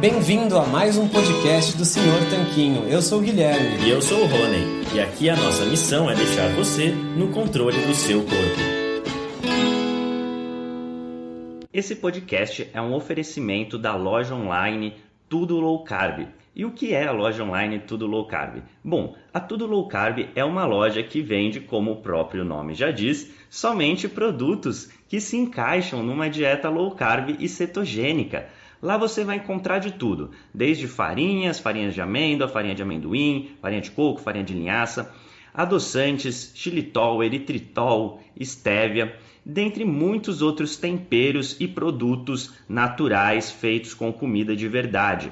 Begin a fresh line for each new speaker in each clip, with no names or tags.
Bem-vindo a mais um podcast do Senhor Tanquinho. Eu sou o Guilherme.
E eu sou o Rony. E aqui a nossa missão é deixar você no controle do seu corpo. Esse podcast é um oferecimento da loja online Tudo Low Carb. E o que é a loja online Tudo Low Carb? Bom, a Tudo Low Carb é uma loja que vende, como o próprio nome já diz, somente produtos que se encaixam numa dieta low carb e cetogênica. Lá você vai encontrar de tudo, desde farinhas, farinhas de amêndoa, farinha de amendoim, farinha de coco, farinha de linhaça, adoçantes, xilitol, eritritol, estévia, dentre muitos outros temperos e produtos naturais feitos com comida de verdade.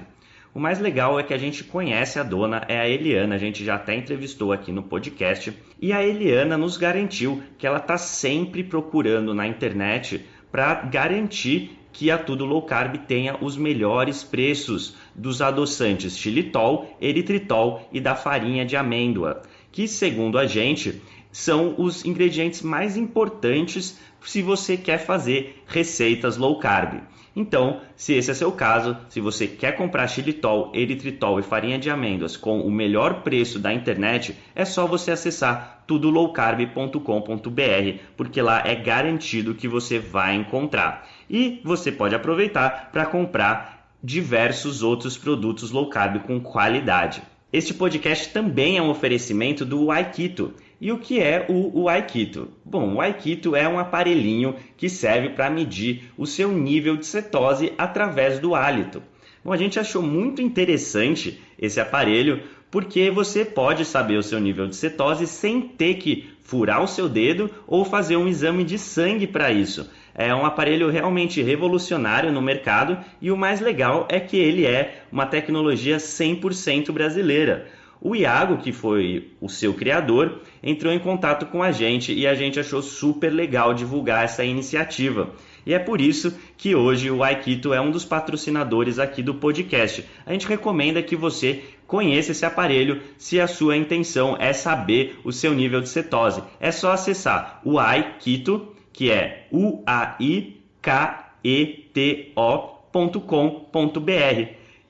O mais legal é que a gente conhece a dona, é a Eliana, a gente já até entrevistou aqui no podcast, e a Eliana nos garantiu que ela está sempre procurando na internet para garantir que a Tudo Low Carb tenha os melhores preços dos adoçantes xilitol, eritritol e da farinha de amêndoa, que segundo a gente são os ingredientes mais importantes se você quer fazer receitas low carb. Então, se esse é seu caso, se você quer comprar xilitol, eritritol e farinha de amêndoas com o melhor preço da internet, é só você acessar tudolowcarb.com.br, porque lá é garantido que você vai encontrar. E você pode aproveitar para comprar diversos outros produtos low carb com qualidade. Este podcast também é um oferecimento do Aikito. E o que é o, o Aikito? Bom, o Aikito é um aparelhinho que serve para medir o seu nível de cetose através do hálito. Bom, a gente achou muito interessante esse aparelho porque você pode saber o seu nível de cetose sem ter que furar o seu dedo ou fazer um exame de sangue para isso. É um aparelho realmente revolucionário no mercado e o mais legal é que ele é uma tecnologia 100% brasileira. O Iago, que foi o seu criador, entrou em contato com a gente e a gente achou super legal divulgar essa iniciativa. E é por isso que hoje o Aikito é um dos patrocinadores aqui do podcast. A gente recomenda que você conheça esse aparelho se a sua intenção é saber o seu nível de cetose. É só acessar o Aikito, que é u a i k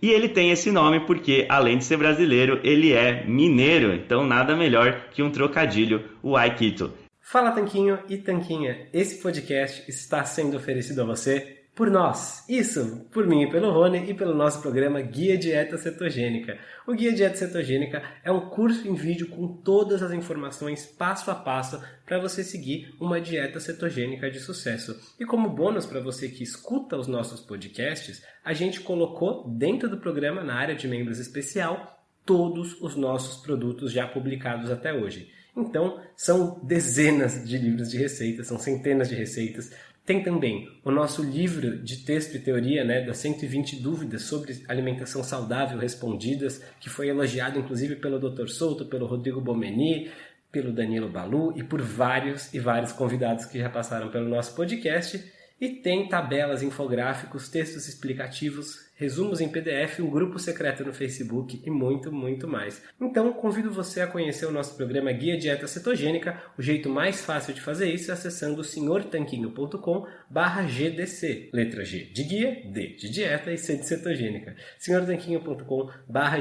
e ele tem esse nome porque, além de ser brasileiro, ele é mineiro. Então, nada melhor que um trocadilho, o Aikito.
Fala Tanquinho e Tanquinha, esse podcast está sendo oferecido a você por nós. Isso, por mim e pelo Rony e pelo nosso programa Guia Dieta Cetogênica. O Guia Dieta Cetogênica é um curso em vídeo com todas as informações passo a passo para você seguir uma dieta cetogênica de sucesso. E como bônus para você que escuta os nossos podcasts, a gente colocou dentro do programa na área de membros especial todos os nossos produtos já publicados até hoje. Então, são dezenas de livros de receitas, são centenas de receitas. Tem também o nosso livro de texto e teoria, né, das 120 dúvidas sobre alimentação saudável respondidas, que foi elogiado inclusive pelo Dr. Souto, pelo Rodrigo Bomeni, pelo Danilo Balu e por vários e vários convidados que já passaram pelo nosso podcast. E tem tabelas, infográficos, textos explicativos, resumos em PDF, um grupo secreto no Facebook e muito, muito mais. Então, convido você a conhecer o nosso programa Guia Dieta Cetogênica. O jeito mais fácil de fazer isso é acessando senhortanquinho.com GDC. Letra G de guia, D de dieta e C de cetogênica. senhortanquinho.com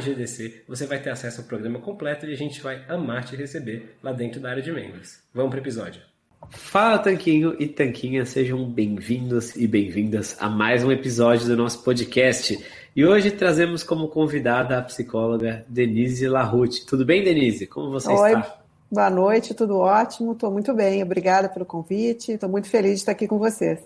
GDC. Você vai ter acesso ao programa completo e a gente vai amar te receber lá dentro da área de membros. Vamos para o episódio. Fala Tanquinho e Tanquinha, sejam bem-vindos e bem-vindas a mais um episódio do nosso podcast. E hoje trazemos como convidada a psicóloga Denise Larute. Tudo bem, Denise? Como você
Oi,
está?
Boa noite, tudo ótimo, estou muito bem, obrigada pelo convite, estou muito feliz de estar aqui com vocês.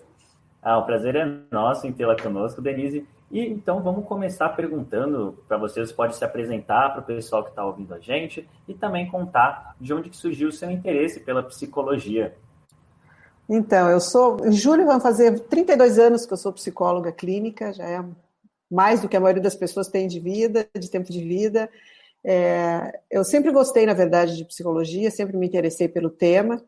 Ah, o prazer é nosso em tê-la conosco, Denise. E então vamos começar perguntando para vocês, pode se apresentar para o pessoal que está ouvindo a gente e também contar de onde que surgiu o seu interesse pela psicologia.
Então, eu sou. Em julho vão fazer 32 anos que eu sou psicóloga clínica, já é mais do que a maioria das pessoas tem de vida, de tempo de vida. É, eu sempre gostei, na verdade, de psicologia, sempre me interessei pelo tema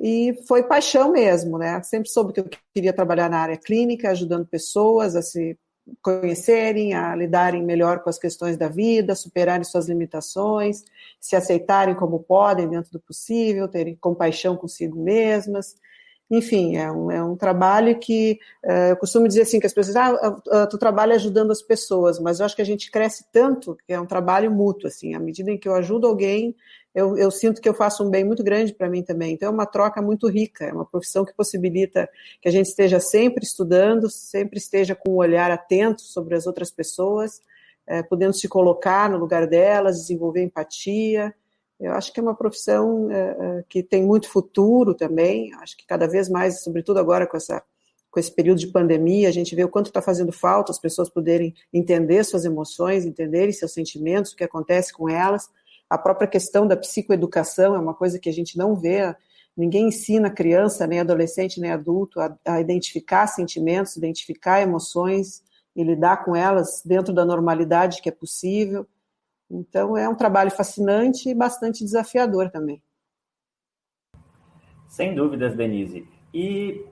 e foi paixão mesmo, né? Sempre soube que eu queria trabalhar na área clínica, ajudando pessoas a se conhecerem, a lidarem melhor com as questões da vida, superarem suas limitações, se aceitarem como podem dentro do possível, terem compaixão consigo mesmas enfim, é um, é um trabalho que é, eu costumo dizer assim que as pessoas, ah, tu trabalha ajudando as pessoas, mas eu acho que a gente cresce tanto que é um trabalho mútuo, assim, à medida em que eu ajudo alguém, eu, eu sinto que eu faço um bem muito grande para mim também. Então é uma troca muito rica, é uma profissão que possibilita que a gente esteja sempre estudando, sempre esteja com um olhar atento sobre as outras pessoas, é, podendo se colocar no lugar delas, desenvolver empatia, eu acho que é uma profissão é, é, que tem muito futuro também. Acho que cada vez mais, sobretudo agora com essa com esse período de pandemia, a gente vê o quanto está fazendo falta as pessoas poderem entender suas emoções, entenderem seus sentimentos, o que acontece com elas. A própria questão da psicoeducação é uma coisa que a gente não vê. Ninguém ensina criança, nem adolescente, nem adulto a, a identificar sentimentos, identificar emoções e lidar com elas dentro da normalidade que é possível. Então é um trabalho fascinante e bastante desafiador também.
Sem dúvidas, Denise. E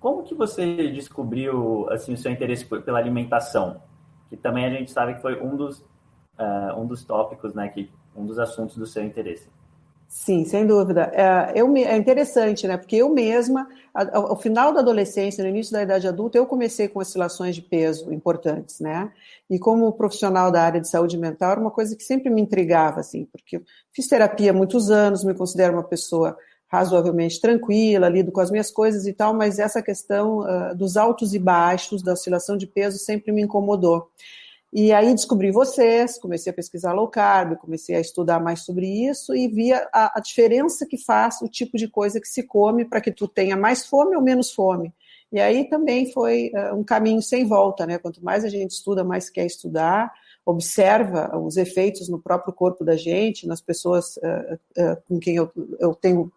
como que você descobriu assim o seu interesse pela alimentação? Que também a gente sabe que foi um dos uh, um dos tópicos, né, que um dos assuntos do seu interesse.
Sim, sem dúvida. É, eu, é interessante, né? Porque eu mesma, ao, final da adolescência, no início da idade adulta, eu comecei com oscilações de peso importantes, né? E como profissional da área de saúde mental, era uma coisa que sempre me intrigava, assim, porque fiz terapia há muitos anos, me considero uma pessoa razoavelmente tranquila, lido com as minhas coisas e tal, mas essa questão uh, dos altos e baixos, da oscilação de peso, sempre me incomodou. E aí descobri vocês, comecei a pesquisar low carb, comecei a estudar mais sobre isso e via a, a diferença que faz o tipo de coisa que se come para que tu tenha mais fome ou menos fome. E aí também foi uh, um caminho sem volta, né? Quanto mais a gente estuda, mais quer estudar, observa os efeitos no próprio corpo da gente, nas pessoas uh, uh, com quem eu, eu tenho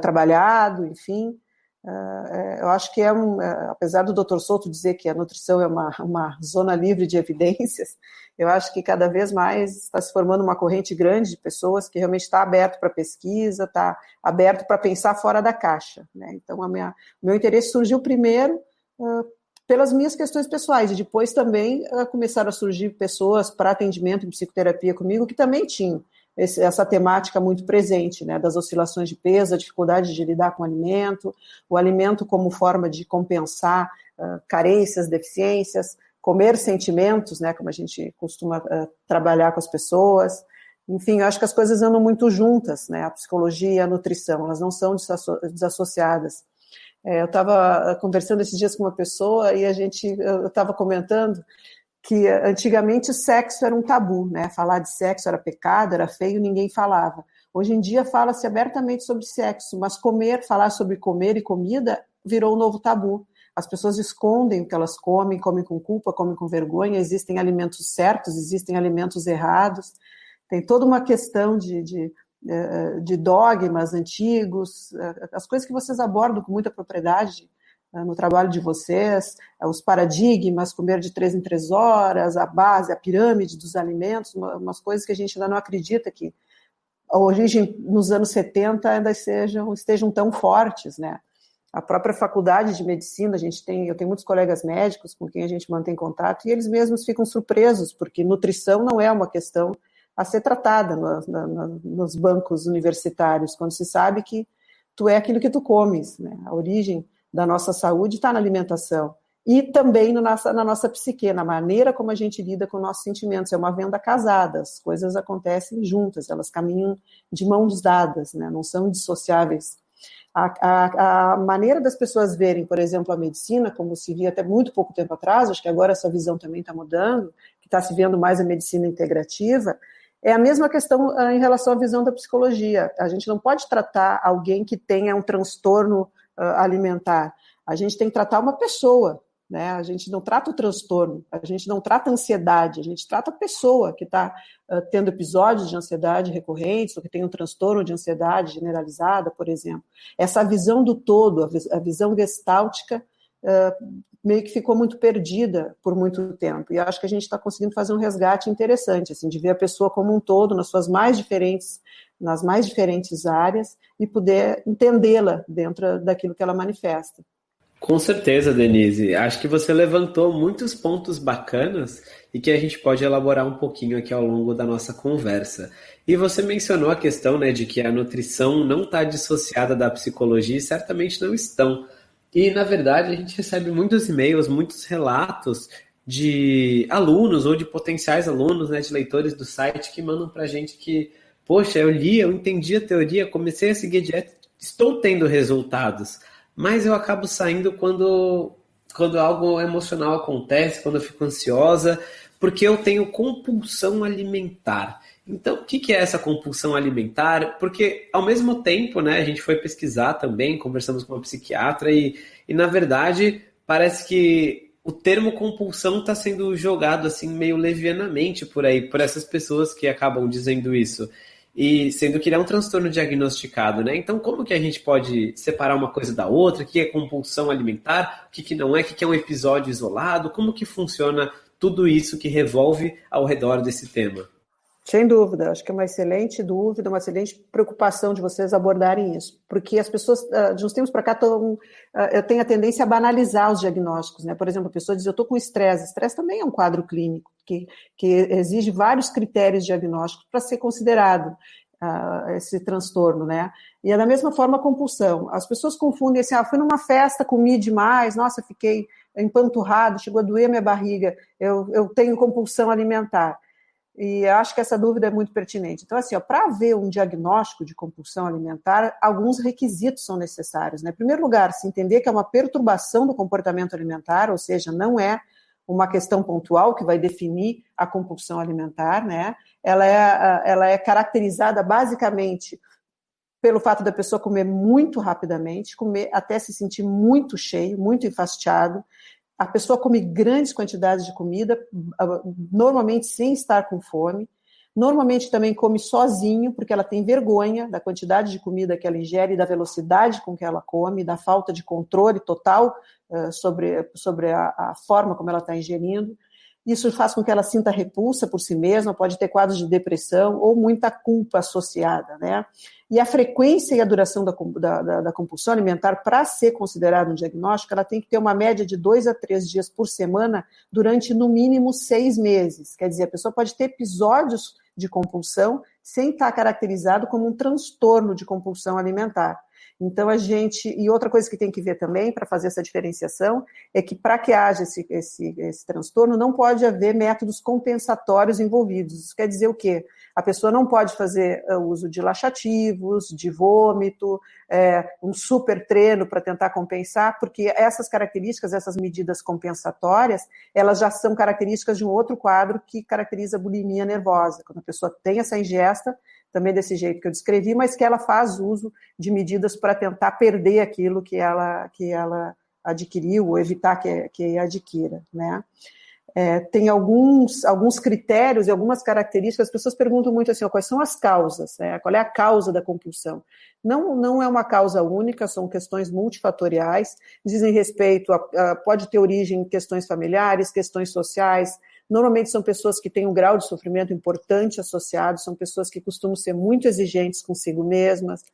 trabalhado, enfim. Uh, eu acho que é um, uh, apesar do Dr. Souto dizer que a nutrição é uma, uma zona livre de evidências, eu acho que cada vez mais está se formando uma corrente grande de pessoas que realmente está aberto para pesquisa, está aberto para pensar fora da caixa. Né? Então, a minha, o meu interesse surgiu primeiro uh, pelas minhas questões pessoais, e depois também começaram a surgir pessoas para atendimento em psicoterapia comigo que também tinham esse, essa temática muito presente, né, das oscilações de peso, a dificuldade de lidar com o alimento, o alimento como forma de compensar uh, carências, deficiências, comer sentimentos, né, como a gente costuma uh, trabalhar com as pessoas. Enfim, eu acho que as coisas andam muito juntas, né, a psicologia e a nutrição, elas não são desassociadas. É, eu estava conversando esses dias com uma pessoa e a gente, eu estava comentando que antigamente sexo era um tabu, né? Falar de sexo era pecado, era feio, ninguém falava. Hoje em dia fala-se abertamente sobre sexo, mas comer, falar sobre comer e comida virou um novo tabu. As pessoas escondem o que elas comem, comem com culpa, comem com vergonha. Existem alimentos certos, existem alimentos errados. Tem toda uma questão de, de, eh, de dogmas antigos, eh, as coisas que vocês abordam com muita propriedade no trabalho de vocês, é, os paradigmas, comer de três em três horas, a base, a pirâmide dos alimentos, umas coisas que a gente ainda não acredita que a origem nos anos 70 ainda sejam, estejam tão fortes, né? A própria faculdade de medicina, a gente tem, eu tenho muitos colegas médicos com quem a gente mantém contato e eles mesmos ficam surpresos, porque nutrição não é uma questão a ser tratada no, no, nos bancos universitários, quando se sabe que tu é aquilo que tu comes, né? A origem da nossa saúde está na alimentação. E também no nossa, na nossa psique, na maneira como a gente lida com nossos sentimentos. É uma venda casada, as coisas acontecem juntas, elas caminham de mãos dadas, né? não são dissociáveis. A, a, a, maneira das pessoas verem, por exemplo, a medicina, como se via até muito pouco tempo atrás, acho que agora essa visão também está mudando, que está se vendo mais a medicina integrativa, é a mesma questão uh, em relação à visão da psicologia. A gente não pode tratar alguém que tenha um transtorno alimentar. A gente tem que tratar uma pessoa, né? A gente não trata o transtorno, a gente não trata a ansiedade, a gente trata a pessoa que está uh, tendo episódios de ansiedade recorrentes, ou que tem um transtorno de ansiedade generalizada, por exemplo. Essa visão do todo, a, visão gestáltica, uh, meio que ficou muito perdida por muito tempo. E acho que a gente está conseguindo fazer um resgate interessante, assim, de ver a pessoa como um todo, nas suas mais diferentes nas mais diferentes áreas e poder entendê-la dentro daquilo que ela manifesta.
Com certeza, Denise. Acho que você levantou muitos pontos bacanas e que a gente pode elaborar um pouquinho aqui ao longo da nossa conversa. E você mencionou a questão né, de que a nutrição não está dissociada da psicologia e certamente não estão. E, na verdade, a gente recebe muitos e-mails, muitos relatos de alunos ou de potenciais alunos, né, de leitores do site que mandam para a gente que, poxa, eu li, eu entendi a teoria, comecei a seguir dieta, estou tendo resultados mas eu acabo saindo quando, quando algo emocional acontece, quando eu fico ansiosa, porque eu tenho compulsão alimentar. Então, o que é essa compulsão alimentar? Porque, ao mesmo tempo, né, a gente foi pesquisar também, conversamos com uma psiquiatra, e, e na verdade, parece que o termo compulsão está sendo jogado assim meio levianamente por aí, por essas pessoas que acabam dizendo isso e sendo que ele é um transtorno diagnosticado, né? Então, como que a gente pode separar uma coisa da outra? O que é compulsão alimentar? O que, que não é? O que, que é um episódio isolado? Como que funciona tudo isso que revolve ao redor desse tema?
Sem dúvida, acho que é uma excelente dúvida, uma excelente preocupação de vocês abordarem isso, porque as pessoas, ah, de uns tempos para cá, tão, ah, eu tenho a tendência a banalizar os diagnósticos, né? Por exemplo, a pessoa diz, eu estou com estresse, estresse também é um quadro clínico, que, que exige vários critérios diagnósticos para ser considerado uh, esse transtorno, né? E é da mesma forma a compulsão. As pessoas confundem assim, ah, fui numa festa, comi demais, nossa, fiquei empanturrado, chegou a doer minha barriga, eu, eu tenho compulsão alimentar. E acho que essa dúvida é muito pertinente. Então, assim, para haver um diagnóstico de compulsão alimentar, alguns requisitos são necessários. Né? Em primeiro lugar, se entender que é uma perturbação do comportamento alimentar, ou seja, não é uma questão pontual que vai definir a compulsão alimentar, né? Ela é, ela é caracterizada basicamente pelo fato da pessoa comer muito rapidamente, comer até se sentir muito cheio, muito enfastiado, a pessoa come grandes quantidades de comida, normalmente sem estar com fome. Normalmente também come sozinho, porque ela tem vergonha da quantidade de comida que ela ingere, da velocidade com que ela come, da falta de controle total uh, sobre, sobre a, a, forma como ela está ingerindo. Isso faz com que ela sinta repulsa por si mesma, pode ter quadros de depressão ou muita culpa associada, né? E a frequência e a duração da, da, da compulsão alimentar, para ser considerado um diagnóstico, ela tem que ter uma média de dois a três dias por semana durante no mínimo seis meses. Quer dizer, a pessoa pode ter episódios de compulsão sem estar caracterizado como um transtorno de compulsão alimentar. Então, a gente. E outra coisa que tem que ver também, para fazer essa diferenciação, é que para que haja esse, esse, esse transtorno, não pode haver métodos compensatórios envolvidos. Isso quer dizer o quê? A pessoa não pode fazer eh, uso de laxativos, de vômito, é, um super treino para tentar compensar, porque essas características, essas medidas compensatórias, elas já são características de um outro quadro que caracteriza a bulimia nervosa. Quando a pessoa tem essa ingesta, também desse jeito que eu descrevi, mas que ela faz uso de medidas para tentar perder aquilo que ela, que ela adquiriu ou evitar que, que adquira, né? é, tem alguns, alguns critérios e algumas características. As pessoas perguntam muito assim: ó, quais são as causas? Né? Qual é a causa da compulsão? Não, não é uma causa única, são questões multifatoriais, dizem respeito a, a, pode ter origem em questões familiares, questões sociais. Normalmente são pessoas que têm um grau de sofrimento importante associado, são pessoas que costumam ser muito exigentes consigo mesmas,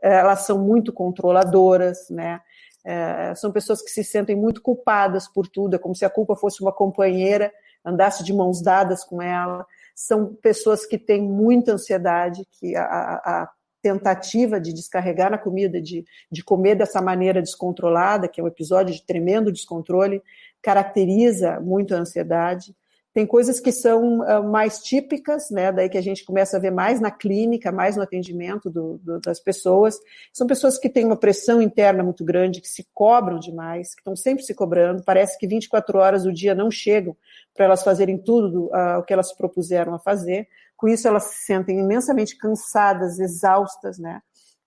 elas são muito controladoras, né? É, são pessoas que se sentem muito culpadas por tudo, é como se a culpa fosse uma companheira, andasse de mãos dadas com ela. São pessoas que têm muita ansiedade, que a, a tentativa de descarregar na comida, de, de comer dessa maneira descontrolada, que é um episódio de tremendo descontrole, caracteriza muito a ansiedade. Tem coisas que são uh, mais típicas, né? Daí que a gente começa a ver mais na clínica, mais no atendimento do, do, das pessoas. São pessoas que têm uma pressão interna muito grande, que se cobram demais, que estão sempre se cobrando. Parece que 24 horas do dia não chegam para elas fazerem tudo uh, o que elas se propuseram a fazer. Com isso, elas se sentem imensamente cansadas, exaustas, né?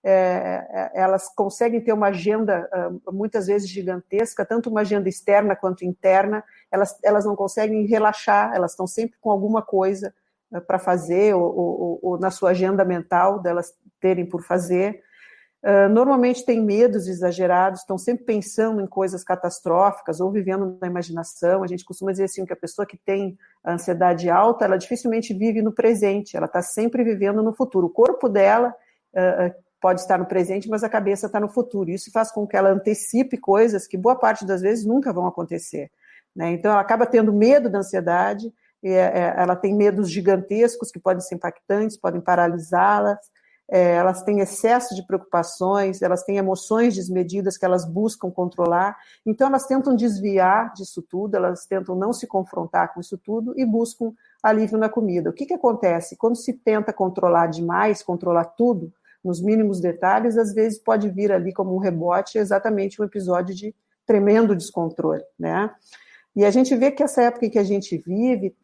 É, é, elas conseguem ter uma agenda uh, muitas vezes gigantesca, tanto uma agenda externa quanto interna, elas, elas não conseguem relaxar, elas estão sempre com alguma coisa uh, para fazer, ou, ou, ou, na sua agenda mental delas terem por fazer. Uh, normalmente têm medos exagerados, estão sempre pensando em coisas catastróficas ou vivendo na imaginação. A gente costuma dizer assim que a pessoa que tem ansiedade alta, ela dificilmente vive no presente, ela está sempre vivendo no futuro. O corpo dela pode estar no presente, mas a cabeça está no futuro. Isso faz com que ela antecipe coisas que boa parte das vezes nunca vão acontecer. Né? Então, ela acaba tendo medo da ansiedade, é, é, ela tem medos gigantescos que podem ser impactantes, podem paralisá-las, é, elas têm excesso de preocupações, elas têm emoções desmedidas que elas buscam controlar, então elas tentam desviar disso tudo, elas tentam não se confrontar com isso tudo e buscam alívio na comida. O que, que acontece? Quando se tenta controlar demais, controlar tudo, nos mínimos detalhes, às vezes pode vir ali como um rebote exatamente um episódio de tremendo descontrole, né? E a gente vê que essa época em que a gente vive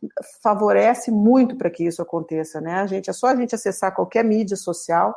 favorece muito para que isso aconteça, né? A gente é só a gente acessar qualquer mídia social,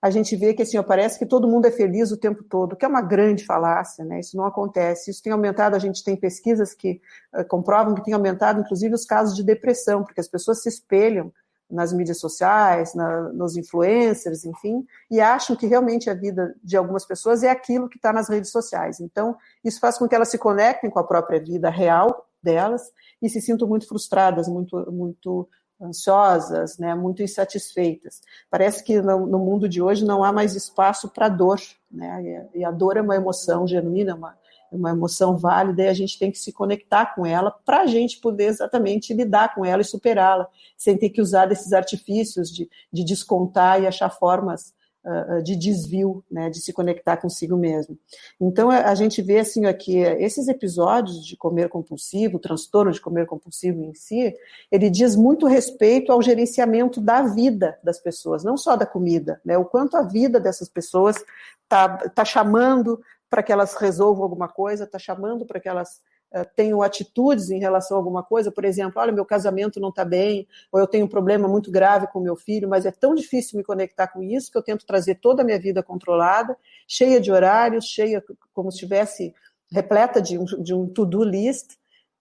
a gente vê que assim, parece que todo mundo é feliz o tempo todo, que é uma grande falácia, né? Isso não acontece. Isso tem aumentado, a gente tem pesquisas que uh, comprovam que tem aumentado, inclusive, os casos de depressão, porque as pessoas se espelham nas mídias sociais, na, nos influencers, enfim, e acham que realmente a vida de algumas pessoas é aquilo que está nas redes sociais. Então, isso faz com que elas se conectem com a própria vida real delas e se sintam muito frustradas, muito, muito ansiosas, né, muito insatisfeitas. Parece que no, no mundo de hoje não há mais espaço para dor, né, e a dor é uma emoção genuína, uma, é uma emoção válida e a gente tem que se conectar com ela para a gente poder exatamente lidar com ela e superá-la, sem ter que usar desses artifícios de, de descontar e achar formas uh, de desvio, né, de se conectar consigo mesmo. Então a, gente vê assim aqui esses episódios de comer compulsivo, transtorno de comer compulsivo em si, ele diz muito respeito ao gerenciamento da vida das pessoas, não só da comida, né, o quanto a vida dessas pessoas está tá chamando para que elas resolvam alguma coisa, está chamando para que elas uh, tenham atitudes em relação a alguma coisa, por exemplo, olha, meu casamento não está bem, ou eu tenho um problema muito grave com meu filho, mas é tão difícil me conectar com isso que eu tento trazer toda a minha vida controlada, cheia de horários, cheia como se estivesse repleta de um, de um to-do list,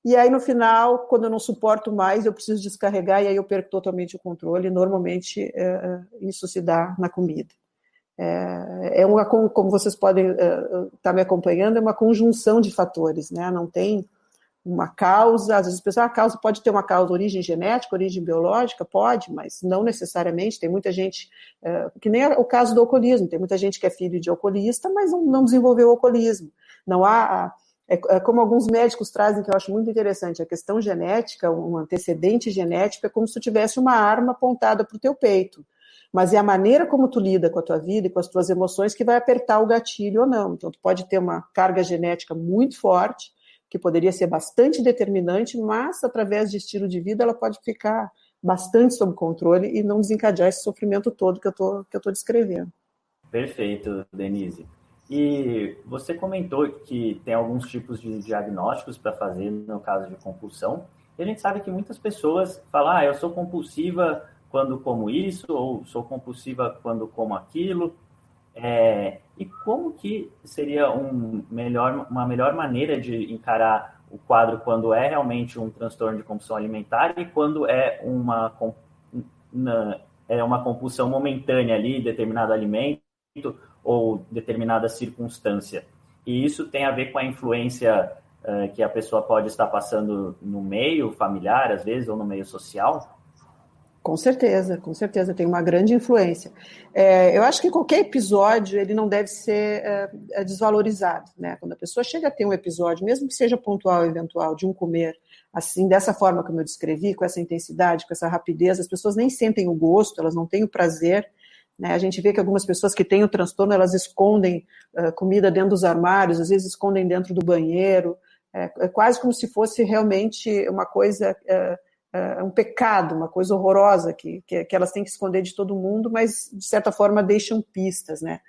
e aí, no final, quando eu não suporto mais, eu preciso descarregar e aí eu perco totalmente o controle. Normalmente, é, isso se dá na comida. É, é uma, como vocês podem estar uh, tá me acompanhando, é uma conjunção de fatores, né? Não tem uma causa, às vezes pessoas, ah, a causa pode ter uma causa origem genética, origem biológica, pode, mas não necessariamente. Tem muita gente, uh, que nem o caso do alcoolismo, tem muita gente que é filho de alcoolista, mas não, não desenvolveu o alcoolismo. Não há. É, é, como alguns médicos trazem, que eu acho muito interessante, a questão genética, um antecedente genético, é como se tu tivesse uma arma apontada para o teu peito mas é a maneira como tu lida com a tua vida e com as tuas emoções que vai apertar o gatilho ou não. Então, tu pode ter uma carga genética muito forte, que poderia ser bastante determinante, mas através de estilo de vida ela pode ficar bastante sob controle e não desencadear esse sofrimento todo que eu tô, que eu descrevendo.
Perfeito, Denise. E você comentou que tem alguns tipos de diagnósticos para fazer no caso de compulsão. E a gente sabe que muitas pessoas falam, ah, eu sou compulsiva quando como isso, ou sou compulsiva quando como aquilo. É, e como que seria um melhor, uma melhor maneira de encarar o quadro quando é realmente um transtorno de compulsão alimentar e quando é uma, é uma compulsão momentânea ali, determinado alimento ou determinada circunstância. E isso tem a ver com a influência uh, que a pessoa pode estar passando no meio familiar, às vezes, ou no meio social?
Com certeza, com certeza, tem uma grande influência. É, eu acho que qualquer episódio ele não deve ser é, desvalorizado, né? Quando a pessoa chega a ter um episódio, mesmo que seja pontual, eventual, de um comer assim, dessa forma como eu descrevi, com essa intensidade, com essa rapidez, as pessoas nem sentem o gosto, elas não têm o prazer. Né? A gente vê que algumas pessoas que têm o transtorno, elas escondem uh, comida dentro dos armários, às vezes escondem dentro do banheiro. É, é quase como se fosse realmente uma coisa uh, é um pecado, uma coisa horrorosa que, que, que, elas têm que esconder de todo mundo, mas de certa forma deixam pistas, né?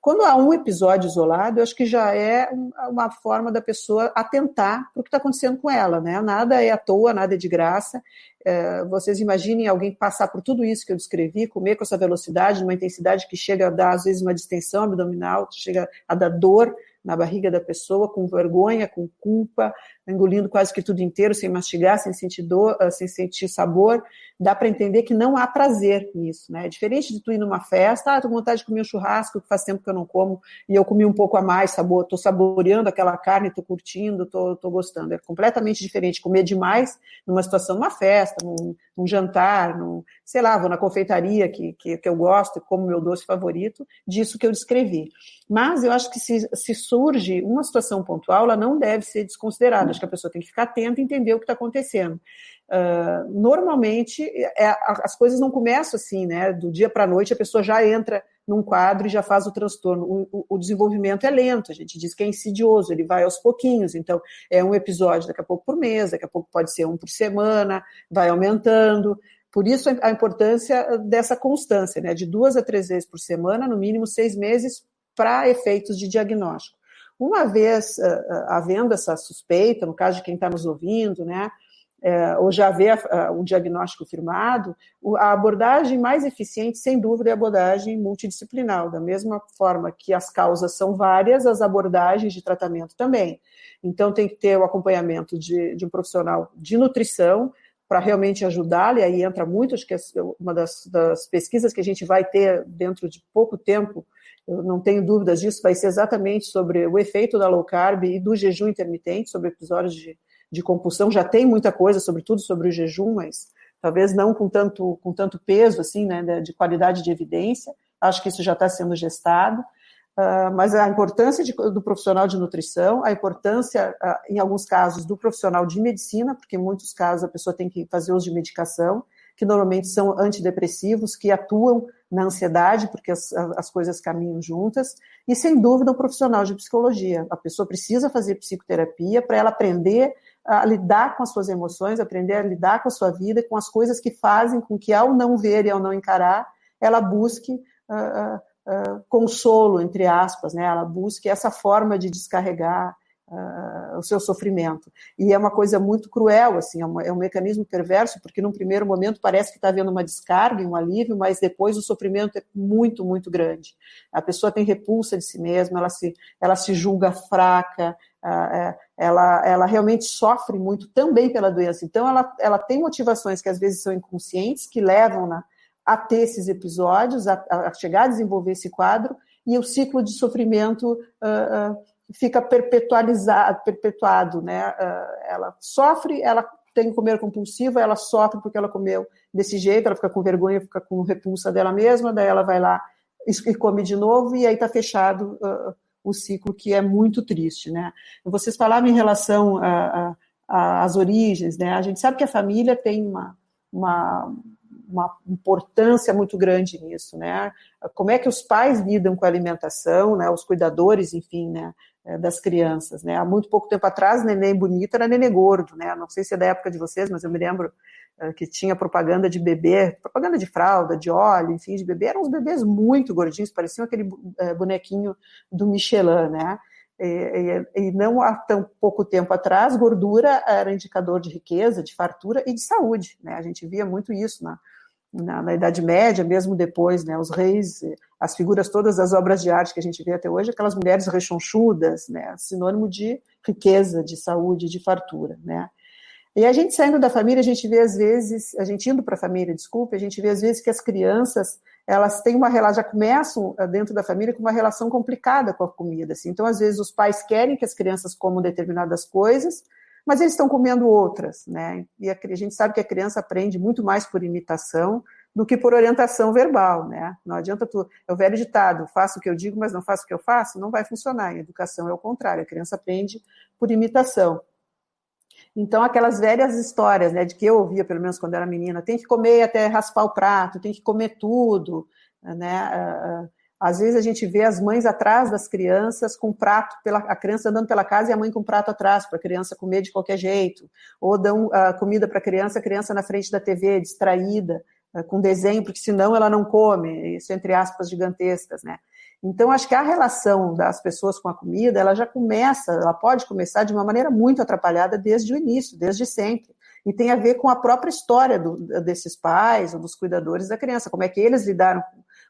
Quando há um episódio isolado, eu acho que já é uma forma da pessoa atentar para o que está acontecendo com ela, né? Nada é à toa, nada é de graça. É, vocês imaginem alguém passar por tudo isso que eu descrevi, comer com essa velocidade, numa intensidade que chega a dar, às vezes, uma distensão abdominal, chega a dar dor na barriga da pessoa, com vergonha, com culpa, engolindo quase que tudo inteiro, sem mastigar, sem sentir dor, ah, sem sentir sabor, dá para entender que não há prazer nisso, né? É diferente de tu ir numa festa, ah, tô com vontade de comer um churrasco, que faz tempo que eu não como, e eu comi um pouco a mais, sabor, tô saboreando aquela carne, tô curtindo, tô, tô gostando. É completamente diferente comer demais numa situação, numa festa, num, num jantar, num, sei lá, vou na confeitaria que, que, que, eu gosto, como meu doce favorito, disso que eu descrevi. Mas eu acho que se, se surge uma situação pontual, ela não deve ser desconsiderada. Acho que a pessoa tem que ficar atenta e entender o que está acontecendo. Uh, normalmente, é, as coisas não começam assim, né? Do dia para a noite, a pessoa já entra num quadro e já faz o transtorno. O, o, o, desenvolvimento é lento, a gente diz que é insidioso, ele vai aos pouquinhos. Então, é um episódio daqui a pouco por mês, daqui a pouco pode ser um por semana, vai aumentando. Por isso, a importância dessa constância, né? De duas a três vezes por semana, no mínimo seis meses, para efeitos de diagnóstico. Uma vez uh, havendo essa suspeita, no caso de quem está nos ouvindo, né? É, ou já vê um diagnóstico firmado, a abordagem mais eficiente, sem dúvida, é a abordagem multidisciplinar, da mesma forma que as causas são várias, as abordagens de tratamento também. Então, tem que ter o acompanhamento de, de um profissional de nutrição, para realmente ajudá-lo, e aí entra muito, acho que é uma das, das, pesquisas que a gente vai ter dentro de pouco tempo, eu não tenho dúvidas disso, vai ser exatamente sobre o efeito da low carb e do jejum intermitente, sobre episódios de de compulsão, já tem muita coisa, sobretudo sobre o jejum, mas talvez não com tanto, com tanto peso, assim, né, de qualidade de evidência. Acho que isso já está sendo gestado. Uh, mas a importância de, do profissional de nutrição, a importância, uh, em alguns casos, do profissional de medicina, porque em muitos casos a pessoa tem que fazer uso de medicação, que normalmente são antidepressivos, que atuam na ansiedade, porque as, as coisas caminham juntas, e sem dúvida o profissional de psicologia. A pessoa precisa fazer psicoterapia para ela aprender a lidar com as suas emoções, aprender a lidar com a sua vida, com as coisas que fazem com que, ao não ver e ao não encarar, ela busque uh, uh, consolo, entre aspas, né? ela busque essa forma de descarregar uh, o seu sofrimento. E é uma coisa muito cruel, assim, é, é um mecanismo perverso, porque num primeiro momento parece que está havendo uma descarga, um alívio, mas depois o sofrimento é muito, muito grande. A pessoa tem repulsa de si mesma, ela se, ela se julga fraca, ela, ela realmente sofre muito também pela doença. Então, ela, ela tem motivações que às vezes são inconscientes, que levam-na a ter esses episódios, a, a, chegar a desenvolver esse quadro, e o ciclo de sofrimento uh, uh, fica perpetualizado, perpetuado, né? Uh, ela sofre, ela tem comer compulsiva, ela sofre porque ela comeu desse jeito, ela fica com vergonha, fica com repulsa dela mesma, daí ela vai lá e come de novo, e aí está fechado o ciclo, que é muito triste, né? Vocês falavam em relação às origens, né? A gente sabe que a família tem uma, uma uma importância muito grande nisso, né? Como é que os pais lidam com a alimentação, né? Os cuidadores, enfim, né? É, das crianças, né? Há muito pouco tempo atrás, neném bonito era neném gordo, né? Não sei se é da época de vocês, mas eu me lembro que tinha propaganda de bebê, propaganda de fralda, de óleo, enfim, de bebê, eram uns bebês muito gordinhos, pareciam aquele é, bonequinho do Michelin, né? E, e, e, não há tão pouco tempo atrás, gordura era indicador de riqueza, de fartura e de saúde, né? A gente via muito isso na, na, na, Idade Média, mesmo depois, né, os reis, as figuras todas das obras de arte que a gente vê até hoje, aquelas mulheres rechonchudas, né, sinônimo de riqueza, de saúde, de fartura, né. E a gente saindo da família, a gente vê às vezes, a gente indo para a família, desculpe, a gente vê às vezes que as crianças, elas têm uma relação, já começam eh, dentro da família com uma relação complicada com a comida, assim. Então, às vezes os pais querem que as crianças comam determinadas coisas, mas eles estão comendo outras, né? E a, a, gente sabe que a criança aprende muito mais por imitação do que por orientação verbal, né? Não adianta tu, é o velho ditado, faço o que eu digo, mas não faço o que eu faço, não vai funcionar. Em educação é o contrário, a criança aprende por imitação. Então, aquelas velhas histórias, né, de que eu ouvia, pelo menos quando era menina, tem que comer até raspar o prato, tem que comer tudo, né? Ah, ah, às vezes a gente vê as mães atrás das crianças com prato, pela, a criança andando pela casa e a mãe com prato atrás, para a criança comer de qualquer jeito. Ou dão uh, comida para a criança, a criança na frente da TV, distraída, uh, com desenho, porque senão ela não come, isso entre aspas gigantescas, né? Então, acho que a relação das pessoas com a comida, ela já começa, ela pode começar de uma maneira muito atrapalhada desde o início, desde sempre. E tem a ver com a própria história do, desses pais ou dos cuidadores da criança, como é que eles lidaram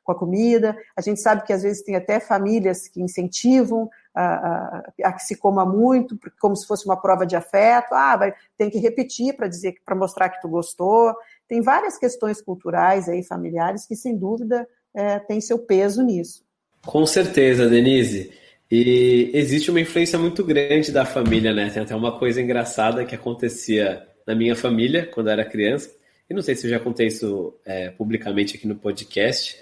com a comida. A gente sabe que às vezes tem até famílias que incentivam a, a, a que se coma muito, como se fosse uma prova de afeto. Ah, vai, tem que repetir para dizer, para mostrar que tu gostou. Tem várias questões culturais aí, familiares, que sem dúvida é, tem seu peso nisso.
Com certeza, Denise. E existe uma influência muito grande da família, né? Tem até uma coisa engraçada que acontecia na minha família quando eu era criança. E não sei se eu já contei isso é, publicamente aqui no podcast,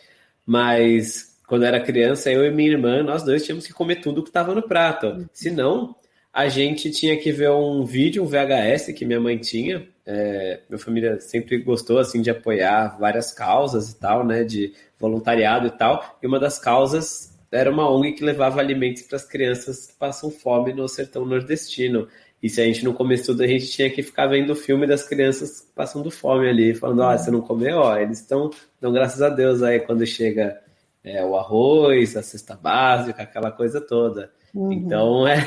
mas quando eu era criança, eu e minha irmã, nós dois tínhamos que comer tudo que estava no prato. Senão, a gente tinha que ver um vídeo, um VHS que minha mãe tinha. É, minha família sempre gostou assim de apoiar várias causas e tal, né, de voluntariado e tal. E uma das causas era uma ONG que levava alimentos para as crianças que passam fome no sertão nordestino. E se a gente não comesse tudo, a gente tinha que ficar vendo o filme das crianças passando fome ali, falando, ó, oh, você não comeu, ó, eles estão, dão graças a Deus aí quando chega é, o arroz, a cesta básica, aquela coisa toda. Uhum. Então, é,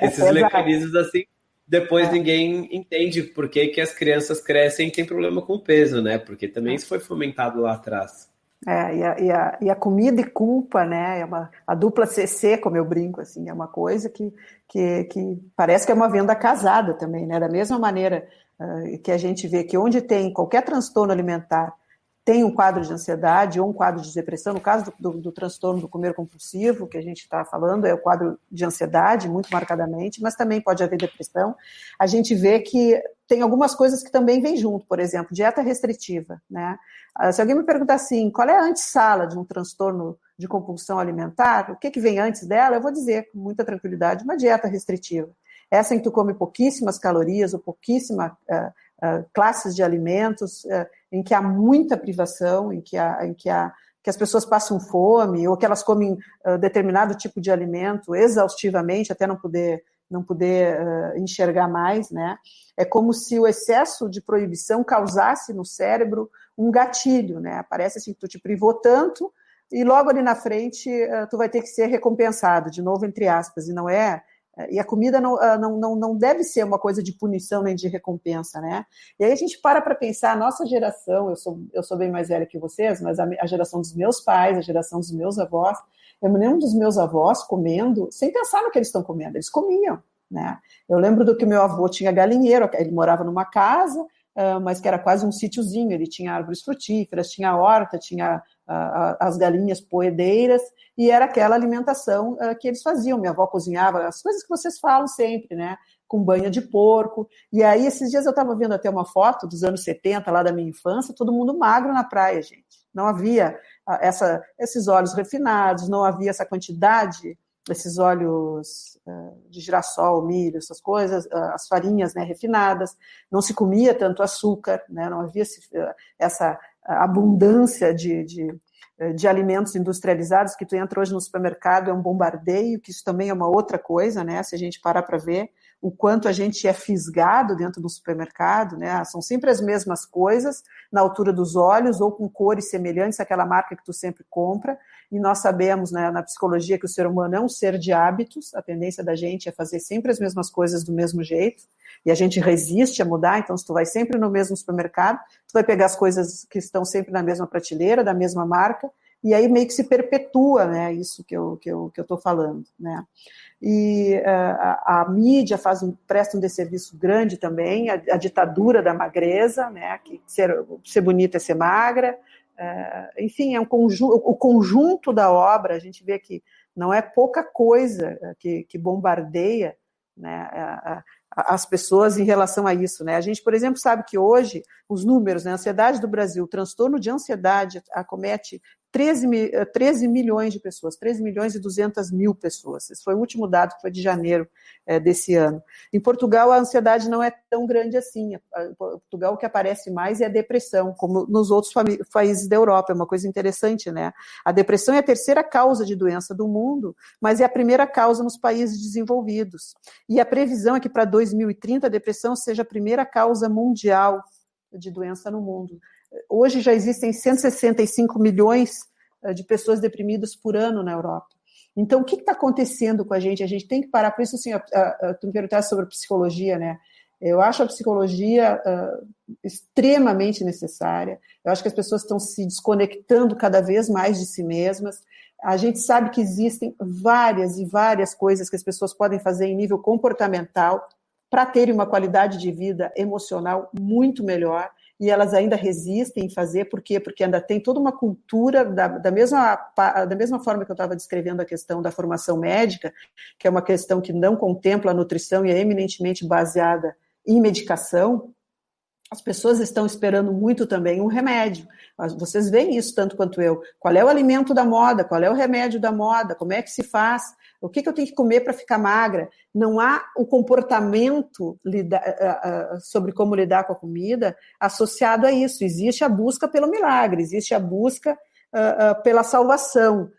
é esses é mecanismos assim, depois é. ninguém entende por que, que as crianças crescem e tem problema com o peso, né? Porque também isso foi fomentado lá atrás.
É, e a, e, a, e a, comida e culpa, né? É uma, a dupla CC, como eu brinco, assim, é uma coisa que, que, que parece que é uma venda casada também, né? Da mesma maneira uh, que a gente vê que onde tem qualquer transtorno alimentar tem um quadro de ansiedade ou um quadro de depressão, no caso do, do, do transtorno do comer compulsivo, que a gente está falando, é o quadro de ansiedade, muito marcadamente, mas também pode haver depressão. A gente vê que tem algumas coisas que também vêm junto, por exemplo, dieta restritiva. Né? Ah, se alguém me perguntar assim, qual é a antessala de um transtorno de compulsão alimentar, o que, que vem antes dela, eu vou dizer com muita tranquilidade, uma dieta restritiva. Essa em que tu come pouquíssimas calorias ou pouquíssima uh, uh, classes de alimentos, uh, em que há muita privação, em que, há, em que, há, que as pessoas passam fome, ou que elas comem uh, determinado tipo de alimento exaustivamente, até não poder, não poder uh, enxergar mais, né? É como se o excesso de proibição causasse no cérebro um gatilho, né? Parece assim que tu te privou tanto e logo ali na frente tu vai ter que ser recompensado, de novo entre aspas, e não é e a comida não, ah, não, não, não deve ser uma coisa de punição nem de recompensa, né? E aí a gente para para pensar, a nossa geração, eu sou, eu sou bem mais velha que vocês, mas a, a geração dos meus pais, a geração dos meus avós, eu me lembro dos meus avós comendo, sem pensar no que eles estão comendo, eles comiam, né? Eu lembro do que meu avô tinha galinheiro, ele morava numa casa, uh, mas que era quase um sítiozinho, ele tinha árvores frutíferas, tinha horta, tinha as galinhas poedeiras, e era aquela alimentação uh, que eles faziam. Minha avó cozinhava as coisas que vocês falam sempre, né? Com banha de porco. E aí, esses dias eu estava vendo até uma foto dos anos 70, lá da minha infância, todo mundo magro na praia, gente. Não havia uh, essa, esses óleos refinados, não havia essa quantidade, esses óleos uh, de girassol, milho, essas coisas, as farinhas né, refinadas, não se comia tanto açúcar, né, não havia essa abundância de, de, de, alimentos industrializados que tu entra hoje no supermercado é um bombardeio, que isso também é uma outra coisa, né? Se a gente parar para ver o quanto a gente é fisgado dentro do supermercado, né? São sempre as mesmas coisas, na altura dos olhos ou com cores semelhantes àquela marca que tu sempre compra. E nós sabemos, né, na psicologia, que o ser humano é um ser de hábitos. A tendência da gente é fazer sempre as mesmas coisas do mesmo jeito e a gente resiste a mudar, então se tu vai sempre no mesmo supermercado, tu vai pegar as coisas que estão sempre na mesma prateleira, da mesma marca, e aí meio que se perpetua, né, isso que eu que eu que eu estou falando, né? E uh, a, a, mídia faz um, presta um desserviço grande também, a, a ditadura da magreza, né, que ser, ser bonita é ser magra, uh, enfim, é um conjunto, o conjunto da obra, a gente vê que não é pouca coisa que, que bombardeia né, a, as pessoas em relação a isso. Né? A gente, por exemplo, sabe que hoje os números, né, a ansiedade do Brasil, o transtorno de ansiedade acomete 13, 13 eh, milhões de pessoas, 13 milhões e 200 mil pessoas. Esse foi o último dado que foi de janeiro é, desse ano. Em Portugal, a ansiedade não é tão grande assim. Em Portugal, o que aparece mais é a depressão, como nos outros países da Europa. É uma coisa interessante, né? A depressão é a terceira causa de doença do mundo, mas é a primeira causa nos países desenvolvidos. E a previsão é que para 2030 a depressão seja a primeira causa mundial de doença no mundo. Hoje já existem 165 milhões eh, de pessoas deprimidas por ano na Europa. Então, o que está acontecendo com a gente? A gente tem que parar. Por isso, assim, tu me perguntaste sobre psicologia, né? Eu acho a psicologia uh, extremamente necessária. Eu acho que as pessoas estão se desconectando cada vez mais de si mesmas. A gente sabe que existem várias e várias coisas que as pessoas podem fazer em nível comportamental para terem uma qualidade de vida emocional muito melhor e elas ainda resistem em fazer, por quê? Porque ainda tem toda uma cultura, da, da, mesma, da mesma forma que eu estava descrevendo a questão da formação médica, que é uma questão que não contempla a nutrição e é eminentemente baseada em medicação, as pessoas estão esperando muito também um remédio. Vocês veem isso tanto quanto eu. Qual é o alimento da moda? Qual é o remédio da moda? Como é que se faz? O que, que eu tenho que comer para ficar magra? Não há o comportamento sobre como lidar com a comida associado a isso. Existe a busca pelo milagre, existe a busca pela salvação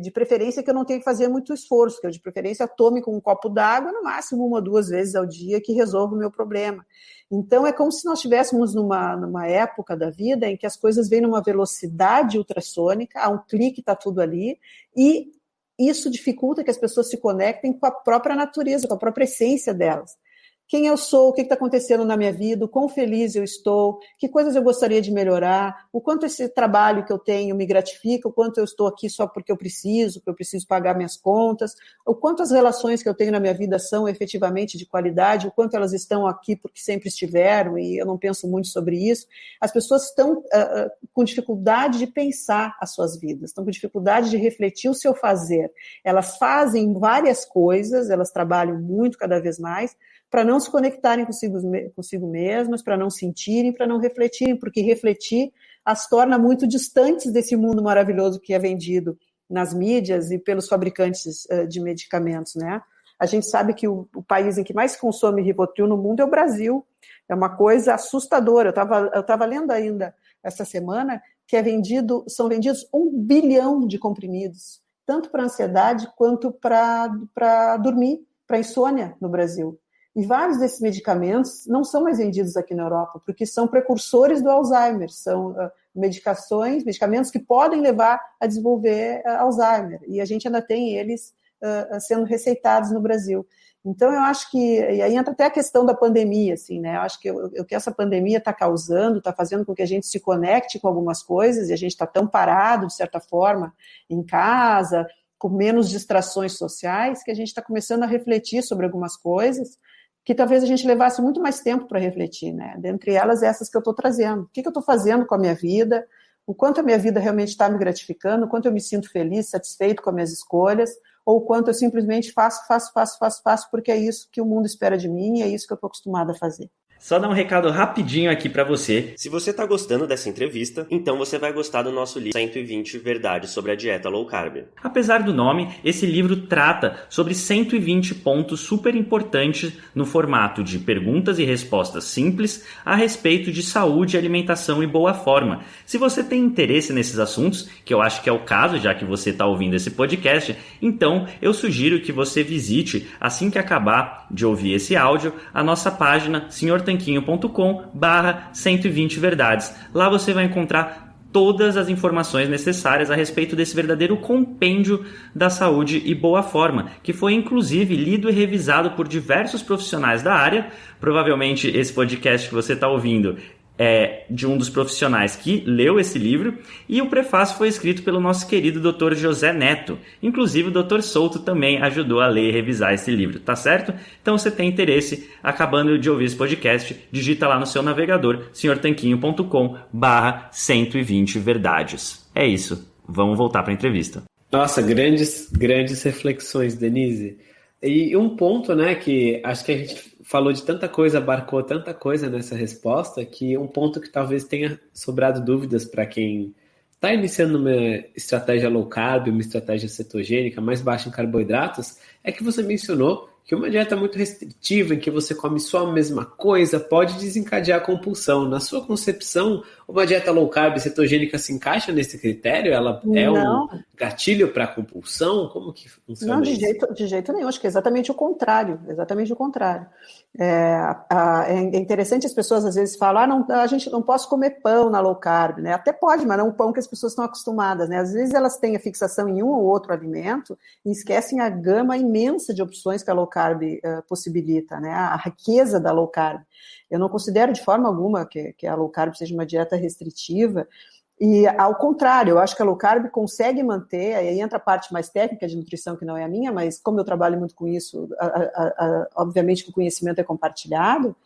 de preferência que eu não tenha que fazer muito esforço, que eu de preferência tome com um copo d'água, no máximo uma ou duas vezes ao dia, que resolva o meu problema. Então é como se nós estivéssemos numa, numa época da vida em que as coisas vêm numa velocidade ultrassônica, há um clique, está tudo ali, e isso dificulta que as pessoas se conectem com a própria natureza, com a própria essência delas quem eu sou, o que está acontecendo na minha vida, o quão feliz eu estou, que coisas eu gostaria de melhorar, o quanto esse trabalho que eu tenho me gratifica, o quanto eu estou aqui só porque eu preciso, porque eu preciso pagar minhas contas, o quanto as relações que eu tenho na minha vida são efetivamente de qualidade, o quanto elas estão aqui porque sempre estiveram, e eu não penso muito sobre isso. As pessoas estão uh, com dificuldade de pensar as suas vidas, estão com dificuldade de refletir o seu fazer. Elas fazem várias coisas, elas trabalham muito cada vez mais, para não se conectarem consigo, consigo mesmas, para não sentirem, para não refletirem, porque refletir as torna muito distantes desse mundo maravilhoso que é vendido nas mídias e pelos fabricantes uh, de medicamentos, né? A gente sabe que o, o, país em que mais consome Rivotril no mundo é o Brasil. É uma coisa assustadora. Eu estava eu tava lendo ainda essa semana que é vendido, são vendidos um bilhão de comprimidos, tanto para ansiedade quanto para dormir, para insônia no Brasil. E vários desses medicamentos não são mais vendidos aqui na Europa, porque são precursores do Alzheimer, são uh, medicações, medicamentos que podem levar a desenvolver uh, Alzheimer, e a gente ainda tem eles uh, sendo receitados no Brasil. Então, eu acho que, e aí entra até a questão da pandemia, assim, né? Eu acho que o que essa pandemia está causando, está fazendo com que a gente se conecte com algumas coisas, e a gente está tão parado, de certa forma, em casa, com menos distrações sociais, que a gente está começando a refletir sobre algumas coisas, que talvez a gente levasse muito mais tempo para refletir, né? Dentre elas, essas que eu estou trazendo. O que, que eu estou fazendo com a minha vida? O quanto a minha vida realmente está me gratificando? O quanto eu me sinto feliz, satisfeito com as minhas escolhas? Ou o quanto eu simplesmente faço, faço, faço, faço, faço, porque é isso que o mundo espera de mim e é isso que eu estou acostumada a fazer.
Só dar um recado rapidinho aqui para você. Se você tá gostando dessa entrevista, então você vai gostar do nosso livro 120 Verdades sobre a Dieta Low Carb. Apesar do nome, esse livro trata sobre 120 pontos super importantes no formato de perguntas e respostas simples a respeito de saúde, alimentação e boa forma. Se você tem interesse nesses assuntos, que eu acho que é o caso, já que você está ouvindo esse podcast, então eu sugiro que você visite, assim que acabar de ouvir esse áudio, a nossa página Senhor Tem tanquinho.com barra 120 verdades. Lá você vai encontrar todas as informações necessárias a respeito desse verdadeiro compêndio da saúde e boa forma, que foi inclusive lido e revisado por diversos profissionais da área. Provavelmente esse podcast que você está ouvindo é, de um dos profissionais que leu esse livro, e o prefácio foi escrito pelo nosso querido Dr. José Neto. Inclusive, o Dr. Souto também ajudou a ler e revisar esse livro, tá certo? Então, se tem interesse, acabando de ouvir esse podcast, digita lá no seu navegador, senhortanquinho.com barra 120 verdades. É isso. Vamos voltar para a entrevista.
Nossa, grandes, grandes reflexões, Denise. E um ponto, né, que acho que a gente falou de tanta coisa, abarcou tanta coisa nessa resposta, que um ponto que talvez tenha sobrado dúvidas para quem está iniciando uma estratégia low carb, uma estratégia cetogênica mais baixa em carboidratos, é que você mencionou que uma dieta muito restritiva, em que você come só a mesma coisa, pode desencadear a compulsão. Na sua concepção, uma dieta low carb cetogênica se encaixa nesse critério? Ela é Não. um gatilho para compulsão? Como que funciona
Não, de isso? Jeito, de jeito nenhum. Acho que é exatamente o contrário. Exatamente o contrário. É, é interessante as pessoas às vezes falam, ah, não, a gente não pode comer pão na low carb, né? Até pode, mas não um pão que as pessoas estão acostumadas, né? Às vezes elas têm a fixação em um ou outro alimento e esquecem a gama imensa de opções que a low carb uh, possibilita, né? A riqueza da low carb. Eu não considero de forma alguma que, que a low carb seja uma dieta restritiva, e ao contrário, eu acho que a low carb consegue manter, aí entra a parte mais técnica de nutrição, que não é a minha, mas como eu trabalho muito com isso, a, a, a, obviamente que o conhecimento é compartilhado,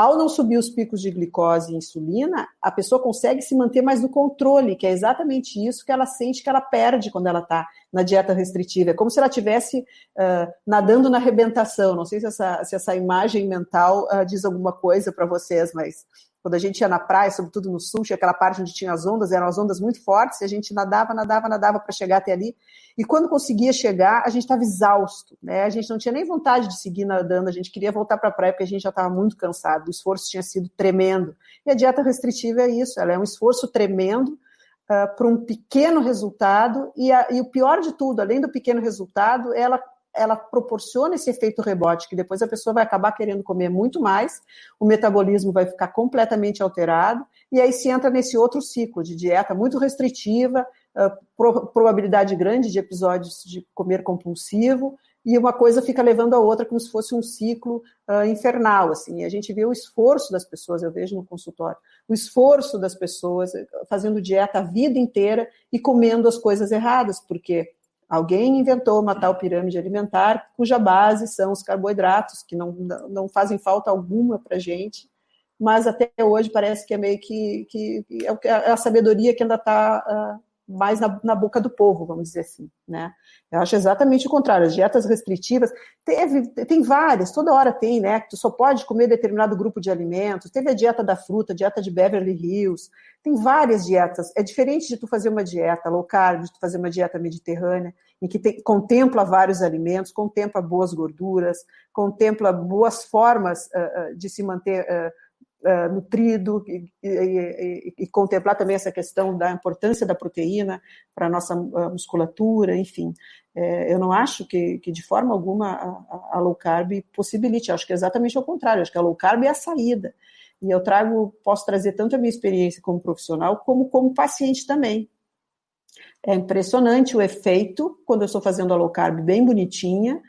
ao não subir os picos de glicose e insulina, a pessoa consegue se manter mais no controle, que é exatamente isso que ela sente que ela perde quando ela está na dieta restritiva. É como se ela estivesse uh, nadando na arrebentação. Não sei se essa, se essa imagem mental uh, diz alguma coisa para vocês, mas quando a gente ia na praia, sobretudo no sul, tinha aquela parte onde tinha as ondas, eram as ondas muito fortes, e a gente nadava, nadava, nadava para chegar até ali. E quando conseguia chegar, a gente estava exausto, né? A gente não tinha nem vontade de seguir nadando, a gente queria voltar para a praia porque a gente já estava muito cansado, o esforço tinha sido tremendo. E a dieta restritiva é isso, ela é um esforço tremendo uh, para um pequeno resultado, e, a, e o pior de tudo, além do pequeno resultado, ela ela proporciona esse efeito rebote, que depois a pessoa vai acabar querendo comer muito mais, o metabolismo vai ficar completamente alterado, e aí se entra nesse outro ciclo de dieta muito restritiva, probabilidade grande de episódios de comer compulsivo, e uma coisa fica levando a outra como se fosse um ciclo uh, infernal, assim. A gente vê o esforço das pessoas, eu vejo no consultório, o esforço das pessoas fazendo dieta a vida inteira e comendo as coisas erradas, porque Alguém inventou uma tal pirâmide alimentar cuja base são os carboidratos, que não, não fazem falta alguma para a gente, mas até hoje parece que é meio que, que, é, é a sabedoria que ainda está ah, mais na, na, boca do povo, vamos dizer assim, né? Eu acho exatamente o contrário. As dietas restritivas, teve, tem várias, toda hora tem, né? Tu só pode comer determinado grupo de alimentos. Teve a dieta da fruta, a dieta de Beverly Hills. Tem várias dietas. É diferente de tu fazer uma dieta low carb, de tu fazer uma dieta mediterrânea, em que tem, contempla vários alimentos, contempla boas gorduras, contempla boas formas uh, de se manter uh, uh, nutrido e, e, e, contemplar também essa questão da importância da proteína para a nossa musculatura, enfim. É, eu não acho que, que de forma alguma a, a, low carb possibilite, acho que é exatamente ao contrário, acho que a low carb é a saída. E eu trago, posso trazer tanto a minha experiência como profissional, como como paciente também. É impressionante o efeito quando eu estou fazendo a low carb bem bonitinha,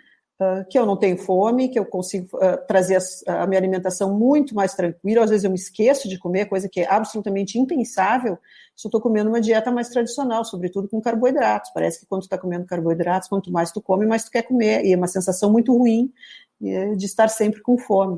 que eu não tenho fome, que eu consigo uh, trazer a, a, minha alimentação muito mais tranquila. Às vezes eu me esqueço de comer, coisa que é absolutamente impensável se eu estou comendo uma dieta mais tradicional, sobretudo com carboidratos. Parece que quando tu está comendo carboidratos, quanto mais tu come, mais tu quer comer. E é uma sensação muito ruim é, de estar sempre com fome.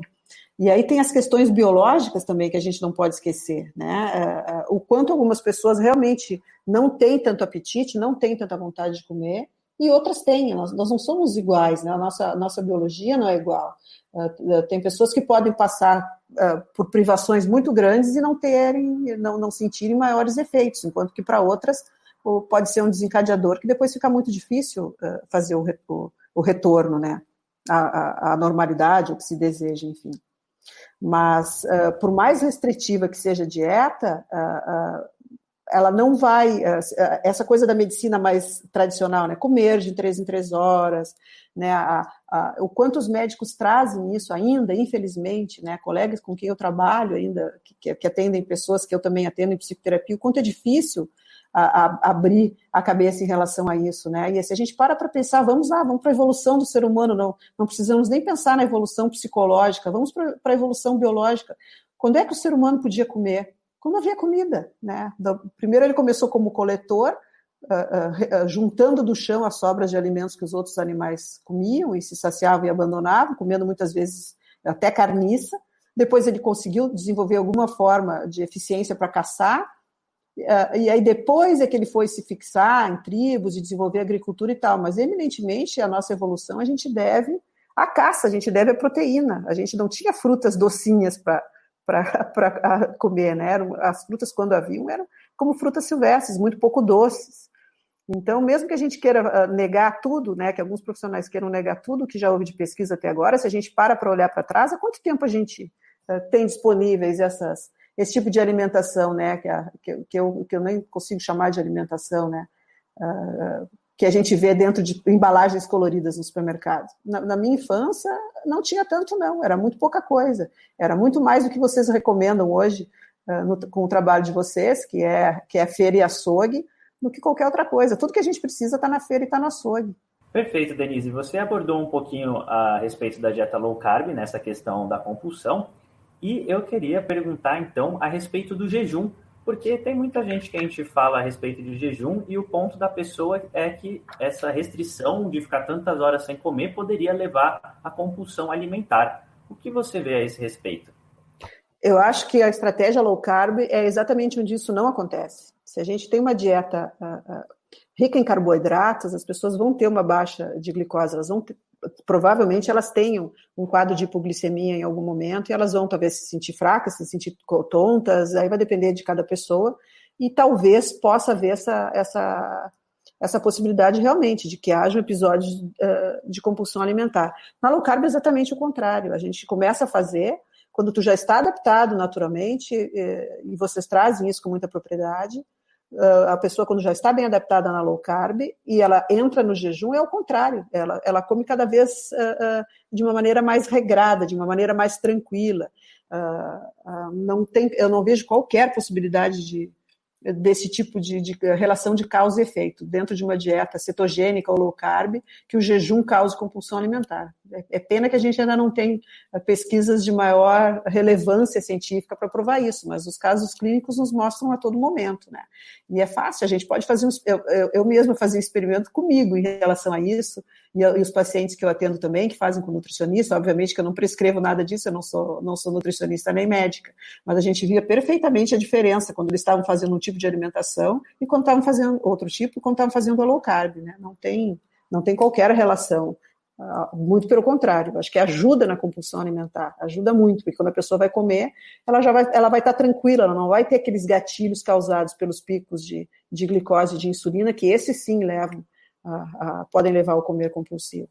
E aí tem as questões biológicas também que a gente não pode esquecer, né? O quanto algumas pessoas realmente não têm tanto apetite, não têm tanta vontade de comer, e outras têm, nós, nós não somos iguais, né? a nossa, nossa biologia não é igual. Uh, tem pessoas que podem passar uh, por privações muito grandes e não terem, não, não sentirem maiores efeitos, enquanto que para outras pode ser um desencadeador que depois fica muito difícil uh, fazer o, o, o, retorno, né? A, a, a, normalidade, o que se deseja, enfim. Mas, por mais restritiva que seja a dieta, ela não vai, eh, essa coisa da medicina mais tradicional, né, comer de três em três horas, né, a, a, o quanto os médicos trazem isso ainda, infelizmente, né, colegas com quem eu trabalho ainda, que, que atendem pessoas que eu também atendo em psicoterapia, o quanto é difícil a, abrir a cabeça em relação a isso, né, e se a gente para para pensar, vamos lá, vamos para a evolução do ser humano, não, não precisamos nem pensar na evolução psicológica, vamos para a evolução biológica, quando é que o ser humano podia comer? Quando havia comida. Né? Primeiro ele começou como coletor, uh, uh, juntando do chão as sobras de alimentos que os outros animais comiam e se saciavam e abandonavam, comendo muitas vezes até carniça. Depois ele conseguiu desenvolver alguma forma de eficiência para caçar, Uh, e aí depois é que ele foi se fixar em tribos e desenvolver agricultura e tal, mas eminentemente a nossa evolução a gente deve à caça, a gente deve à proteína. A gente não tinha frutas docinhas para para comer, né? As frutas, quando haviam, eram como frutas silvestres, muito pouco doces. Então, mesmo que a gente queira ah, negar tudo, né, que alguns profissionais queiram negar tudo que já houve de pesquisa até agora, se a gente para para olhar para trás, há quanto tempo a gente uh, tem disponíveis essas, esse tipo de alimentação, né, que, que, eu, que eu nem consigo chamar de alimentação, né, uh, que a gente vê dentro de embalagens coloridas no supermercado. Na, na, minha infância, não tinha tanto, não, era muito pouca coisa. Era muito mais do que vocês recomendam hoje uh, no, com o trabalho de vocês, que é, que é feira e açougue, do que qualquer outra coisa. Tudo que a gente precisa está na feira e está no açougue.
Perfeito, Denise. Você abordou um pouquinho a respeito da dieta low carb, nessa questão da compulsão, e eu queria perguntar, então, a respeito do jejum. Porque tem muita gente que a gente fala a respeito de jejum e o ponto da pessoa é que essa restrição de ficar tantas horas sem comer poderia levar à compulsão alimentar. O que você vê a esse respeito?
Eu acho que a estratégia low carb é exatamente onde isso não acontece. Se a gente tem uma dieta uh, uh, rica em carboidratos, as pessoas vão ter uma baixa de glicose, elas vão provavelmente elas tenham um quadro de hipoglicemia em algum momento e elas vão talvez se sentir fracas, se sentir tontas, aí vai depender de cada pessoa e talvez possa haver essa, essa, essa possibilidade realmente de que haja um episódio de, de compulsão alimentar. Na low carb é exatamente o contrário, a gente começa a fazer quando tu já está adaptado naturalmente, eh, e vocês trazem isso com muita propriedade, a pessoa quando já está bem adaptada na low carb e ela entra no jejum, é o contrário, ela, ela come cada vez uh, uh, de uma maneira mais regrada, de uma maneira mais tranquila. não tem, eu não vejo qualquer possibilidade de, desse tipo de, de, relação de causa e efeito dentro de uma dieta cetogênica ou low carb que o jejum cause compulsão alimentar. É, pena que a gente ainda não tem eh, pesquisas de maior relevância científica para provar isso, mas os casos clínicos nos mostram a todo momento, né? E é fácil, a gente pode fazer um, eu, eu, eu mesma fazia um experimento comigo em relação a isso, e, e, os pacientes que eu atendo também, que fazem com nutricionista, obviamente que eu não prescrevo nada disso, eu não sou, não sou nutricionista nem médica, mas a gente via perfeitamente a diferença quando eles estavam fazendo um tipo de alimentação e quando estavam fazendo outro tipo, quando estavam fazendo a low carb, né? Não tem, não tem qualquer relação. Uh, muito pelo contrário, acho que ajuda na compulsão alimentar, ajuda muito, porque quando a pessoa vai comer, ela já vai, ela vai estar tranquila, ela não vai ter aqueles gatilhos causados pelos picos de, de glicose e de insulina, que esses sim levam a, a, podem levar ao comer compulsivo.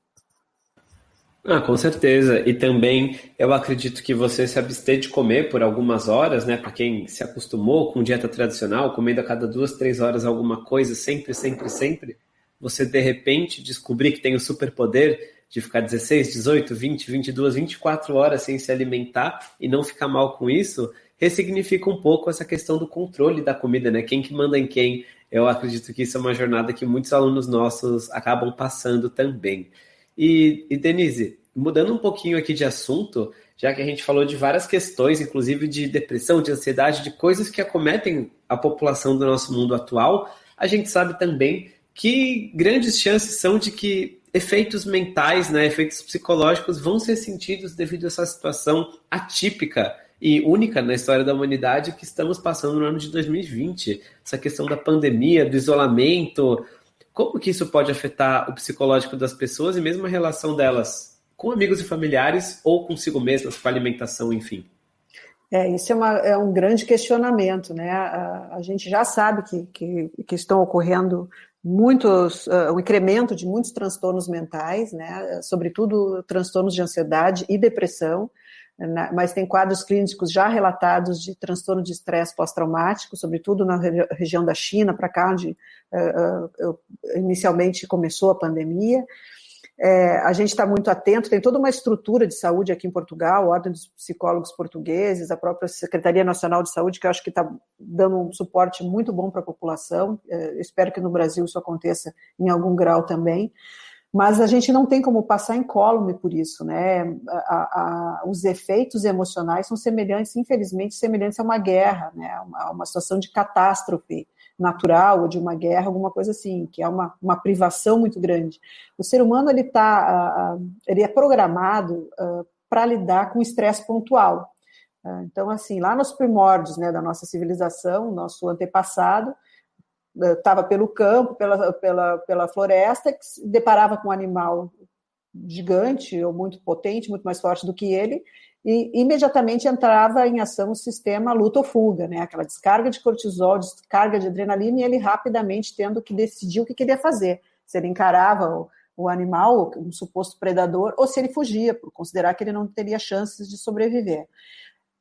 Ah, com certeza. E também eu acredito que você se abster de comer por algumas horas, né? Para quem se acostumou com dieta tradicional, comendo a cada duas, três horas alguma coisa, sempre, sempre, sempre, você de repente descobrir que tem o superpoder de ficar 16, 18, 20, 22, 24 horas sem se alimentar e não ficar mal com isso, ressignifica um pouco essa questão do controle da comida, né? Quem que manda em quem? Eu acredito que isso é uma jornada que muitos alunos nossos acabam passando também. E, e Denise, mudando um pouquinho aqui de assunto, já que a gente falou de várias questões, inclusive de depressão, de ansiedade, de coisas que acometem a população do nosso mundo atual, a gente sabe também que grandes chances são de que efeitos mentais, né, efeitos psicológicos vão ser sentidos devido a essa situação atípica e única na história da humanidade que estamos passando no ano de 2020. Essa questão da pandemia, do isolamento, como que isso pode afetar o psicológico das pessoas e mesmo a relação delas com amigos e familiares ou consigo mesmas, com a alimentação, enfim?
É, isso é, uma, é um grande questionamento, né? A, a gente já sabe que, que, que estão ocorrendo muitos, uh, o incremento de muitos transtornos mentais, né? Sobretudo transtornos de ansiedade e depressão mas tem quadros clínicos já relatados de transtorno de estresse pós-traumático, sobretudo na região da China, para cá, onde uh, uh, inicialmente começou a pandemia. É, a gente está muito atento, tem toda uma estrutura de saúde aqui em Portugal, a Ordem dos Psicólogos Portugueses, a própria Secretaria Nacional de Saúde, que eu acho que está dando um suporte muito bom para a população. É, espero que no Brasil isso aconteça em algum grau também mas a gente não tem como passar incólume por isso, né? A, a, os efeitos emocionais são semelhantes, infelizmente, semelhantes a uma guerra, né? Uma, uma situação de catástrofe natural ou de uma guerra, alguma coisa assim, que é uma, uma privação muito grande. O ser humano ele tá, ele é programado uh, para lidar com estresse pontual. Então, assim, lá nos primórdios né, da nossa civilização, nosso antepassado, estava pelo campo, pela, pela, pela floresta, que se deparava com um animal gigante ou muito potente, muito mais forte do que ele, e imediatamente entrava em ação o sistema luta ou fuga, né? aquela descarga de cortisol, descarga de adrenalina, e ele rapidamente tendo que decidir o que queria fazer, se ele encarava o, o animal, um suposto predador, ou se ele fugia, por considerar que ele não teria chances de sobreviver.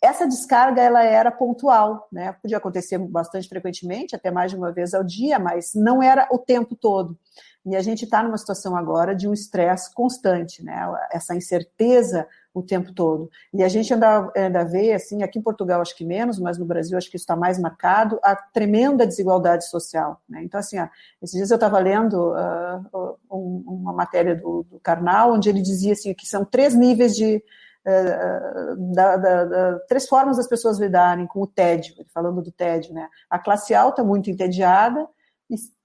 Essa descarga ela era pontual, né? Podia acontecer bastante frequentemente, até mais de uma vez ao dia, mas não era o tempo todo. E a gente está numa situação agora de um estresse constante, né? Essa incerteza o tempo todo. E a gente ainda, ainda vê, assim, aqui em Portugal acho que menos, mas no Brasil acho que isso está mais marcado, a tremenda desigualdade social. Né? Então, assim, ó, esses dias eu estava lendo uh, um, uma matéria do, do Karnal, onde ele dizia assim, que são três níveis de eh, da, da, da, três formas das pessoas lidarem com o tédio, falando do tédio, né? A classe alta muito entediada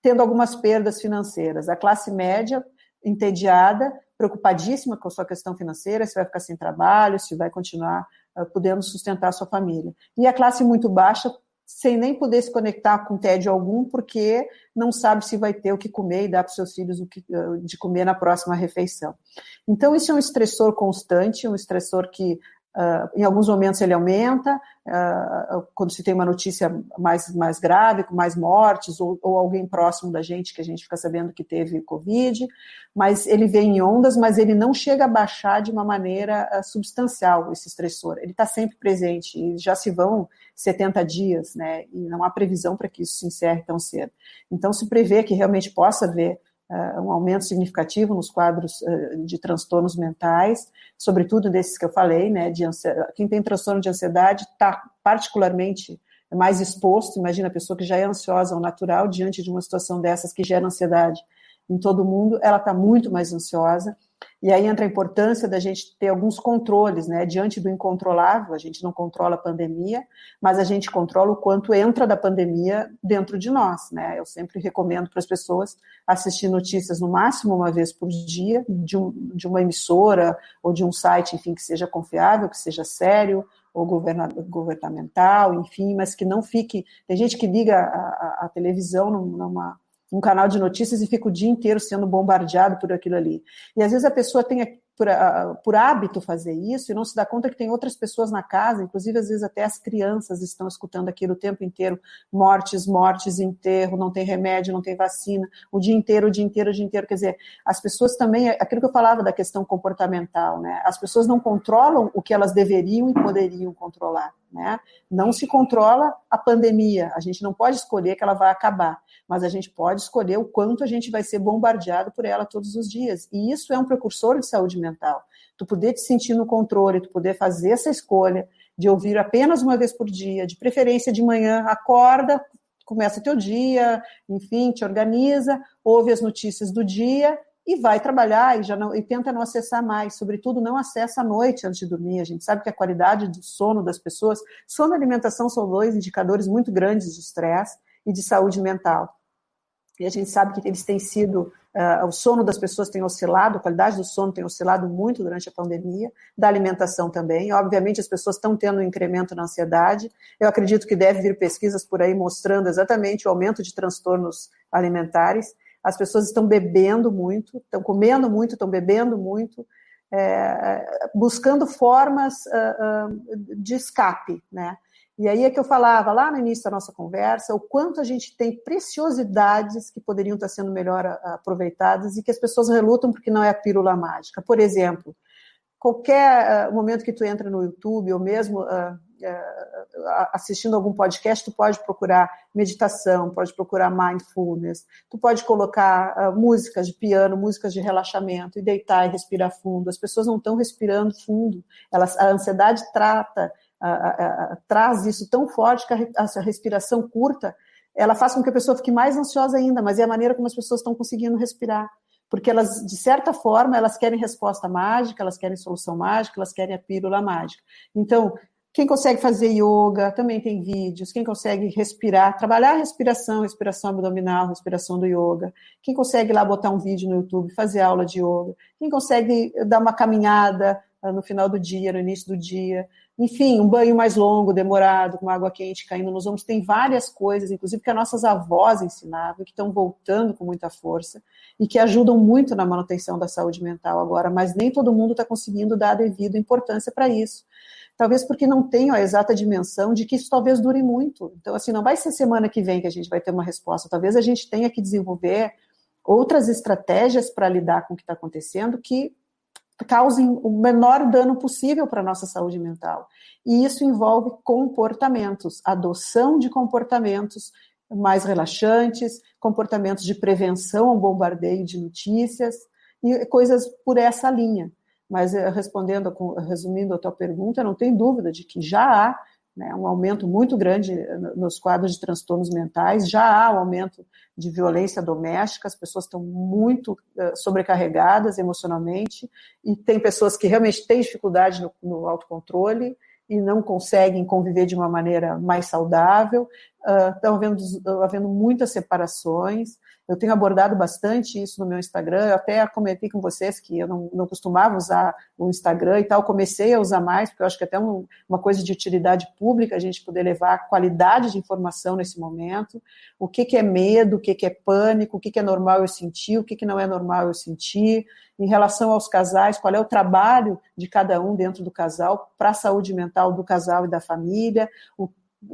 tendo algumas perdas financeiras. A classe média entediada, preocupadíssima com a sua questão financeira, se vai ficar sem trabalho, se vai continuar podendo sustentar a sua família. E a classe muito baixa sem nem poder se conectar com tédio algum, porque não sabe se vai ter o que comer e dar para os seus filhos o que, de comer na próxima refeição. Então, isso é um estressor constante, um estressor que Uh, em alguns momentos ele aumenta, uh, quando se tem uma notícia mais, mais grave, com mais mortes, ou, ou, alguém próximo da gente que a gente fica sabendo que teve Covid, mas ele vem em ondas, mas ele não chega a baixar de uma maneira uh, substancial esse estressor. Ele está sempre presente, e já se vão 70 dias, né? E não há previsão para que isso se encerre tão cedo. Então se prevê que realmente possa haver um aumento significativo nos quadros uh, de transtornos mentais, sobretudo desses que eu falei, né, de quem tem transtorno de ansiedade está particularmente mais exposto, imagina a pessoa que já é ansiosa ao natural, diante de uma situação dessas que gera ansiedade em todo mundo, ela está muito mais ansiosa, e aí entra a importância da gente ter alguns controles, né? Diante do incontrolável, a gente não controla a pandemia, mas a gente controla o quanto entra da pandemia dentro de nós, né? Eu sempre recomendo para as pessoas assistir notícias no máximo uma vez por dia, de, um, de uma emissora ou de um site, enfim, que seja confiável, que seja sério, ou governamental, enfim, mas que não fique. Tem gente que liga a, a, a televisão numa um canal de notícias e fica o dia inteiro sendo bombardeado por aquilo ali. E às vezes a pessoa tem por, por, hábito fazer isso e não se dá conta que tem outras pessoas na casa, inclusive às vezes até as crianças estão escutando aquilo o tempo inteiro, mortes, mortes, enterro, não tem remédio, não tem vacina, o dia inteiro, o dia inteiro, o dia inteiro, quer dizer, as pessoas também, aquilo que eu falava da questão comportamental, né, as pessoas não controlam o que elas deveriam e poderiam controlar, né, não se controla a pandemia, a gente não pode escolher que ela vai acabar, mas a gente pode escolher o quanto a gente vai ser bombardeado por ela todos os dias. E isso é um precursor de saúde mental. Tu poder te sentir no controle, tu poder fazer essa escolha de ouvir apenas uma vez por dia, de preferência de manhã, acorda, começa teu dia, enfim, te organiza, ouve as notícias do dia e vai trabalhar e já não, e tenta não acessar mais, sobretudo não acessa à noite antes de dormir. A gente sabe que a qualidade do sono das pessoas, sono e alimentação são dois indicadores muito grandes de estresse e de saúde mental e a gente sabe que eles têm sido, uh, o sono das pessoas tem oscilado, a qualidade do sono tem oscilado muito durante a pandemia, da alimentação também. Obviamente, as pessoas estão tendo um incremento na ansiedade. Eu acredito que deve vir pesquisas por aí mostrando exatamente o aumento de transtornos alimentares. As pessoas estão bebendo muito, estão comendo muito, estão bebendo muito, é, buscando formas uh, uh, de escape, né? E aí é que eu falava lá no início da nossa conversa o quanto a gente tem preciosidades que poderiam estar sendo melhor aproveitadas e que as pessoas relutam porque não é a pílula mágica. Por exemplo, qualquer uh, momento que tu entra no YouTube ou mesmo uh, uh, assistindo algum podcast, tu pode procurar meditação, pode procurar mindfulness, tu pode colocar músicas de piano, músicas de relaxamento e deitar e respirar fundo. As pessoas não estão respirando fundo. Elas, a ansiedade trata traz isso tão forte que a, respiração curta ela faz com que a pessoa fique mais ansiosa ainda, mas é a maneira como as pessoas estão conseguindo respirar. Porque elas, de certa forma, elas querem resposta mágica, elas querem solução mágica, elas querem a pílula mágica. Então, quem consegue fazer yoga, também tem vídeos. Quem consegue respirar, trabalhar a respiração, respiração abdominal, respiração do yoga. Quem consegue lá botar um vídeo no YouTube, fazer aula de yoga. Quem consegue dar uma caminhada no final do dia, no início do dia. Enfim, um banho mais longo, demorado, com água quente caindo nos ombros. Tem várias coisas, inclusive que as nossas avós ensinavam, que estão voltando com muita força e que ajudam muito na manutenção da saúde mental agora, mas nem todo mundo está conseguindo dar a devida importância para isso. Talvez porque não tenham a exata dimensão de que isso talvez dure muito. Então, assim, não vai ser semana que vem que a gente vai ter uma resposta. Talvez a gente tenha que desenvolver outras estratégias para lidar com o que está acontecendo que causem o menor dano possível para a nossa saúde mental. E isso envolve comportamentos, adoção de comportamentos mais relaxantes, comportamentos de prevenção ao bombardeio de notícias e coisas por essa linha. Mas eh, respondendo, resumindo a tua pergunta, não tem dúvida de que já há né, um aumento muito grande nos quadros de transtornos mentais, já há um aumento de violência doméstica, as pessoas estão muito uh, sobrecarregadas emocionalmente, e tem pessoas que realmente têm dificuldade no, no autocontrole e não conseguem conviver de uma maneira mais saudável. estão havendo, havendo muitas separações. Eu tenho abordado bastante isso no meu Instagram. Eu até comentei com vocês que eu não, não costumava usar o Instagram e tal. Comecei a usar mais, porque eu acho que é até um, uma coisa de utilidade pública a gente poder levar qualidade de informação nesse momento. O que, que é medo, o que, que é pânico, o que, que é normal eu sentir, o que, que não é normal eu sentir. Em relação aos casais, qual é o trabalho de cada um dentro do casal para a saúde mental do casal e da família, o,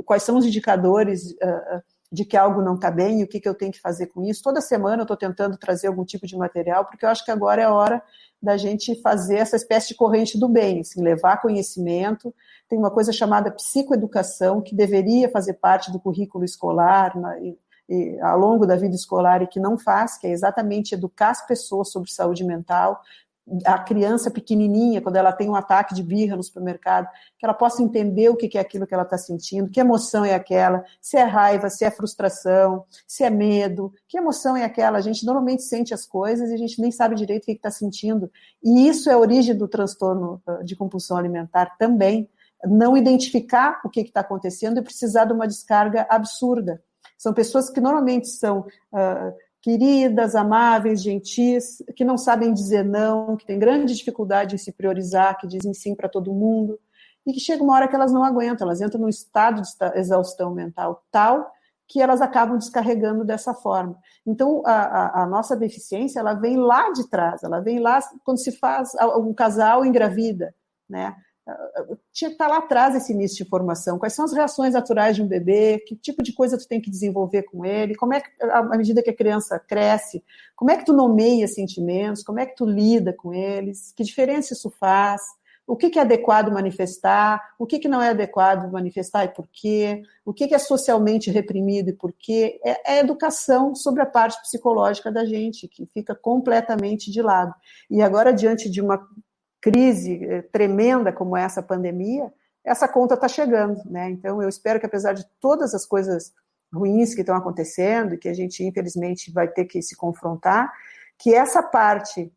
quais são os indicadores. Uh, de que algo não está bem e o que, que eu tenho que fazer com isso. Toda semana eu estou tentando trazer algum tipo de material, porque eu acho que agora é a hora da gente fazer essa espécie de corrente do bem, assim, levar conhecimento. Tem uma coisa chamada psicoeducação, que deveria fazer parte do currículo escolar, na, e, e, ao longo da vida escolar, e que não faz, que é exatamente educar as pessoas sobre saúde mental, a criança pequenininha, quando ela tem um ataque de birra no supermercado, que ela possa entender o que é aquilo que ela está sentindo, que emoção é aquela, se é raiva, se é frustração, se é medo, que emoção é aquela. A gente normalmente sente as coisas e a gente nem sabe direito o que está sentindo. E isso é a origem do transtorno ah, de compulsão alimentar também. Não identificar o que está acontecendo e precisar de uma descarga absurda. São pessoas que normalmente são uh, queridas, amáveis, gentis, que não sabem dizer não, que têm grande dificuldade em se priorizar, que dizem sim para todo mundo, e que chega uma hora que elas não aguentam, elas entram num estado de exaustão mental tal que elas acabam descarregando dessa forma. Então, a, a, a nossa deficiência, ela vem lá de trás, ela vem lá quando se faz um casal engravida, né? Tinha que estar lá atrás esse início de formação. Quais são as reações naturais de um bebê? Que tipo de coisa tu tem que desenvolver com ele? Como é que, à medida que a criança cresce, como é que tu nomeia sentimentos? Como é que tu lida com eles? Que diferença isso faz? O que, é adequado manifestar? O que, não é adequado manifestar e por quê? O que, é socialmente reprimido e por quê? É, é educação sobre a parte psicológica da gente, que fica completamente de lado. E agora, diante de uma crise eh, tremenda como essa pandemia, essa conta está chegando, né? Então eu espero que apesar de todas as coisas ruins que estão acontecendo que a gente infelizmente vai ter que se confrontar, que essa parte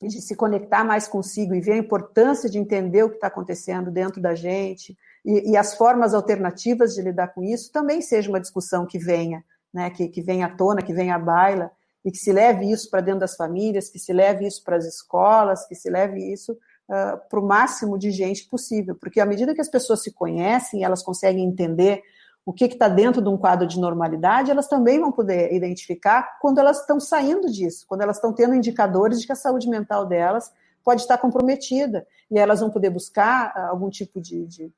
de se conectar mais consigo e ver a importância de entender o que está acontecendo dentro da gente e, e, as formas alternativas de lidar com isso também seja uma discussão que venha, né? Que, que venha à tona, que venha à baila e que se leve isso para dentro das famílias, que se leve isso para as escolas, que se leve isso uh, para o máximo de gente possível, porque à medida que as pessoas se conhecem, elas conseguem entender o que está dentro de um quadro de normalidade, elas também vão poder identificar quando elas estão saindo disso, quando elas estão tendo indicadores de que a saúde mental delas pode estar comprometida, e elas vão poder buscar uh, algum tipo de, de,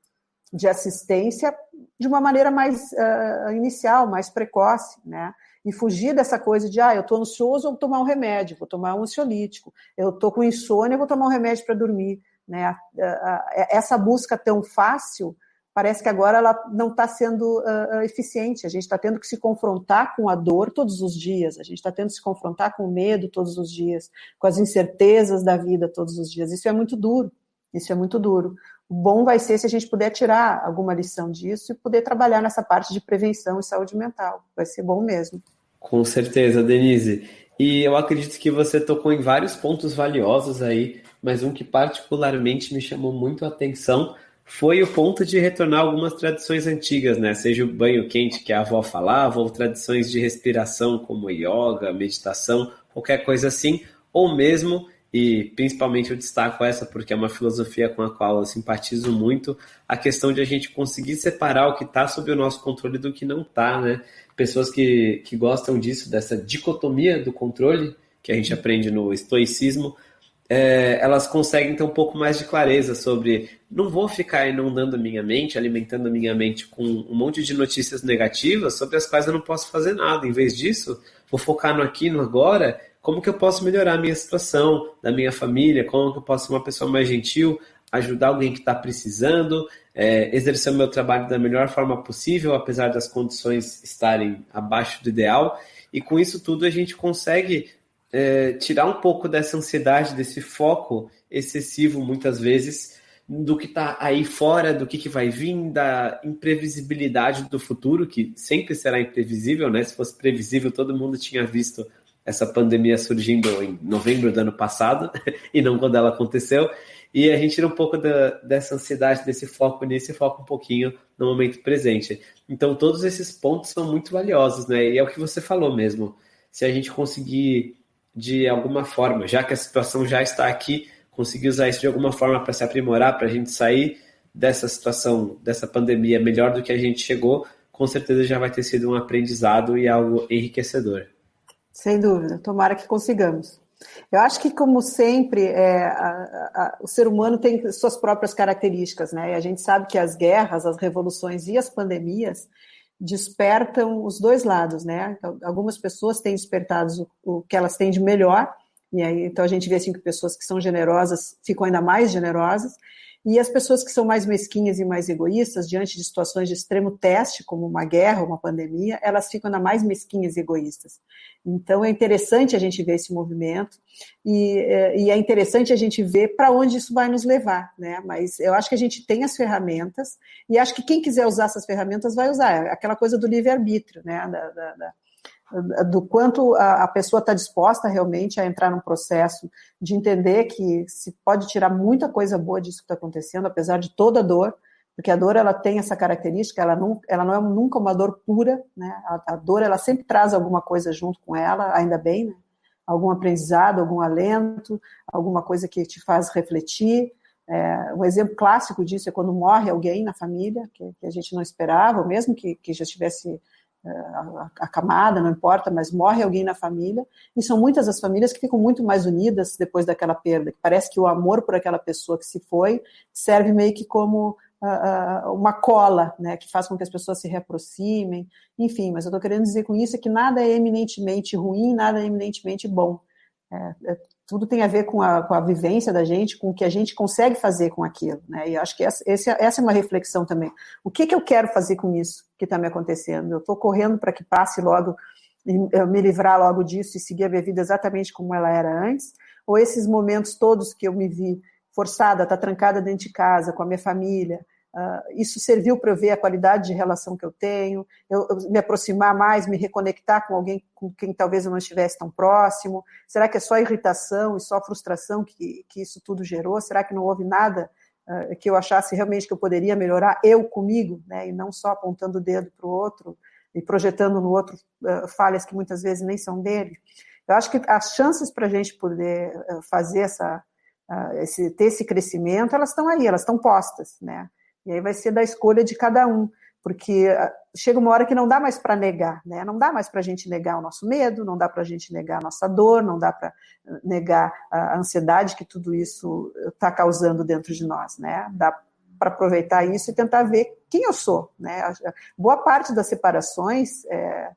de, assistência de uma maneira mais uh, inicial, mais precoce, né? E fugir dessa coisa de, ah, eu estou ansioso, vou tomar um remédio, vou tomar um ansiolítico, eu estou com insônia, vou tomar um remédio para dormir. Né? Essa busca tão fácil, parece que agora ela não está sendo uh, eficiente. A gente está tendo que se confrontar com a dor todos os dias, a gente está tendo que se confrontar com o medo todos os dias, com as incertezas da vida todos os dias. Isso é muito duro, isso é muito duro. O bom vai ser se a gente puder tirar alguma lição disso e poder trabalhar nessa parte de prevenção e saúde mental. Vai ser bom mesmo.
Com certeza, Denise. E eu acredito que você tocou em vários pontos valiosos aí, mas um que particularmente me chamou muito a atenção foi o ponto de retornar algumas tradições antigas, né? Seja o banho quente que a avó falava, ou tradições de respiração como yoga, meditação, qualquer coisa assim, ou mesmo, e principalmente eu destaco essa porque é uma filosofia com a qual eu simpatizo muito, a questão de a gente conseguir separar o que está sob o nosso controle do que não está, né? pessoas que, que gostam disso, dessa dicotomia do controle, que a gente aprende no estoicismo, é, elas conseguem ter um pouco mais de clareza sobre não vou ficar inundando minha mente, alimentando minha mente com um monte de notícias negativas sobre as quais eu não posso fazer nada. Em vez disso, vou focar no aqui, no agora, como que eu posso melhorar a minha situação, da minha família, como que eu posso ser uma pessoa mais gentil, ajudar alguém que está precisando, é, exercer o meu trabalho da melhor forma possível, apesar das condições estarem abaixo do ideal. E com isso tudo a gente consegue é, tirar um pouco dessa ansiedade, desse foco excessivo, muitas vezes, do que está aí fora, do que, que vai vir, da imprevisibilidade do futuro, que sempre será imprevisível, né? Se fosse previsível, todo mundo tinha visto essa pandemia surgindo em novembro do ano passado e não quando ela aconteceu. e a gente tira um pouco da, dessa ansiedade, desse foco nisso e foca um pouquinho no momento presente. Então, todos esses pontos são muito valiosos, né? E é o que você falou mesmo. Se a gente conseguir, de alguma forma, já que a situação já está aqui, conseguir usar isso de alguma forma para se aprimorar, para a gente sair dessa situação, dessa pandemia melhor do que a gente chegou, com certeza já vai ter sido um aprendizado e algo enriquecedor.
Sem dúvida, tomara que consigamos. Eu acho que, como sempre, é, a, a, o ser humano tem suas próprias características, né? E a gente sabe que as guerras, as revoluções e as pandemias despertam os dois lados, né? Então, algumas pessoas têm despertado o, o, que elas têm de melhor, e aí então a gente vê assim que pessoas que são generosas ficam ainda mais generosas, e as pessoas que são mais mesquinhas e mais egoístas, diante de situações de extremo teste, como uma guerra, uma pandemia, elas ficam ainda mais mesquinhas e egoístas. Então é interessante a gente ver esse movimento e, é, e é interessante a gente ver para onde isso vai nos levar, né? Mas eu acho que a gente tem as ferramentas e acho que quem quiser usar essas ferramentas vai usar. É aquela coisa do livre-arbítrio, né? Da, da, da do quanto a, pessoa está disposta realmente a entrar num processo de entender que se pode tirar muita coisa boa disso que está acontecendo, apesar de toda a dor, porque a dor ela tem essa característica, ela não, ela não é nunca uma dor pura, né? A, a dor ela sempre traz alguma coisa junto com ela, ainda bem, né? Algum aprendizado, algum alento, alguma coisa que te faz refletir. É, um exemplo clássico disso é quando morre alguém na família que, que a gente não esperava, mesmo que, que já estivesse acamada, não importa, mas morre alguém na família, e são muitas as famílias que ficam muito mais unidas depois daquela perda, que parece que o amor por aquela pessoa que se foi serve meio que como uh, uma cola, né, que faz com que as pessoas se reaproximem, enfim, mas eu estou querendo dizer com isso é que nada é eminentemente ruim, nada é eminentemente bom. É, é, tudo tem a ver com a, com a vivência da gente, com o que a gente consegue fazer com aquilo, né? E acho que essa, essa é uma reflexão também. O que, que eu quero fazer com isso que está me acontecendo? Eu estou correndo para que passe logo, me livrar logo disso e seguir a minha vida exatamente como ela era antes? Ou esses momentos todos que eu me vi forçada, tá trancada dentro de casa com a minha família, Uh, isso serviu para eu ver a qualidade de relação que eu tenho, eu, eu, me aproximar mais, me reconectar com alguém com quem talvez eu não estivesse tão próximo. Será que é só irritação e só frustração que, que isso tudo gerou? Será que não houve nada uh, que eu achasse realmente que eu poderia melhorar eu comigo, né, e não só apontando o dedo para o outro e projetando no outro uh, falhas que muitas vezes nem são dele? Eu acho que as chances para a gente poder fazer essa, esse, ter esse crescimento, elas estão aí, elas estão postas, né? E aí vai ser da escolha de cada um, porque ah, chega uma hora que não dá mais para negar, né? Não dá mais para a gente negar o nosso medo, não dá para a gente negar a nossa dor, não dá para ah, negar a ansiedade que tudo isso está causando dentro de nós, né? Dá para aproveitar isso e tentar ver quem eu sou, né? Boa parte das separações é,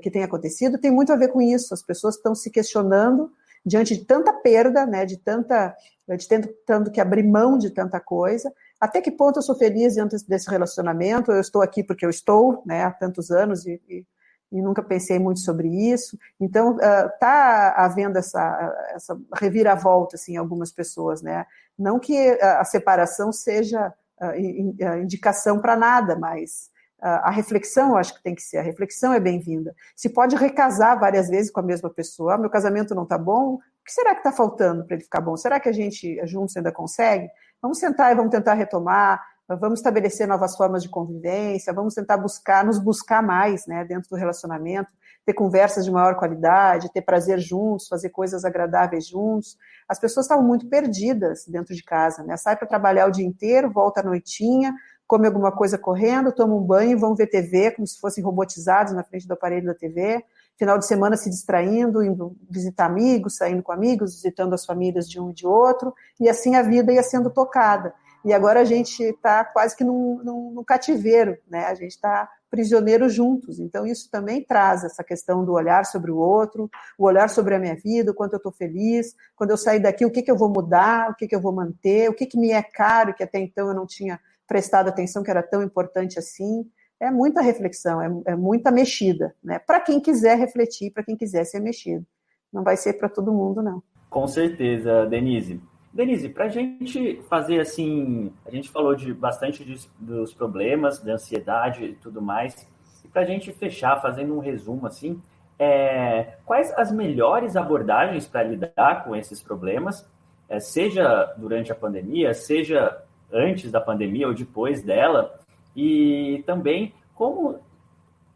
que tem acontecido tem muito a ver com isso. As pessoas estão se questionando diante de tanta perda, né? De tanta, de tentando que abrir mão de tanta coisa até que ponto eu sou feliz dentro desse relacionamento? Eu estou aqui porque eu estou, né, há tantos anos e, e, e nunca pensei muito sobre isso. Então, está uh, havendo essa, essa reviravolta assim, em algumas pessoas, né? Não que a, a separação seja uh, in, indicação para nada, mas a reflexão eu acho que tem que ser, a reflexão é bem-vinda. Se pode recasar várias vezes com a mesma pessoa, ah, meu casamento não está bom, o que será que está faltando para ele ficar bom? Será que a gente juntos ainda consegue? Vamos sentar e vamos tentar retomar, vamos estabelecer novas formas de convivência, vamos tentar buscar, nos buscar mais, né, dentro do relacionamento, ter conversas de maior qualidade, ter prazer juntos, fazer coisas agradáveis juntos. As pessoas estavam muito perdidas dentro de casa, né? Sai para trabalhar o dia inteiro, volta à noitinha, come alguma coisa correndo, toma um banho, vão ver TV como se fossem robotizados na frente do aparelho da TV. Final de semana se distraindo, indo visitar amigos, saindo com amigos, visitando as famílias de um e de outro, e assim a vida ia sendo tocada. E agora a gente está quase que num, num, num, cativeiro, né? A gente está prisioneiro juntos. Então isso também traz essa questão do olhar sobre o outro, o olhar sobre a minha vida, o quanto eu estou feliz, quando eu sair daqui, o que, que eu vou mudar, o que, que eu vou manter, o que, que me é caro, que até então eu não tinha prestado atenção que era tão importante assim. É muita reflexão, é, é muita mexida, né? Para quem quiser refletir, para quem quiser ser mexido. Não vai ser para todo mundo, não.
Com certeza, Denise. Denise, para a gente fazer assim, a gente falou de bastante de, dos problemas, da ansiedade e tudo mais, e para a gente fechar, fazendo um resumo assim, é, quais as melhores abordagens para lidar com esses problemas é, seja durante a pandemia, seja antes da pandemia ou depois dela, e também como,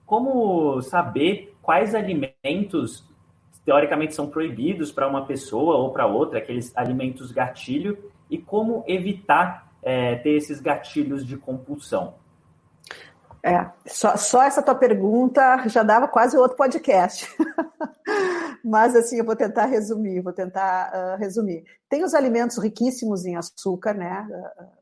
como saber quais alimentos teoricamente são proibidos para uma pessoa ou para outra, aqueles alimentos gatilho, e como evitar é, ter esses gatilhos de compulsão.
É, só, só essa tua pergunta já dava quase outro podcast. Mas assim, eu vou tentar resumir, vou tentar uh, resumir. Tem os alimentos riquíssimos em açúcar, né? Uh,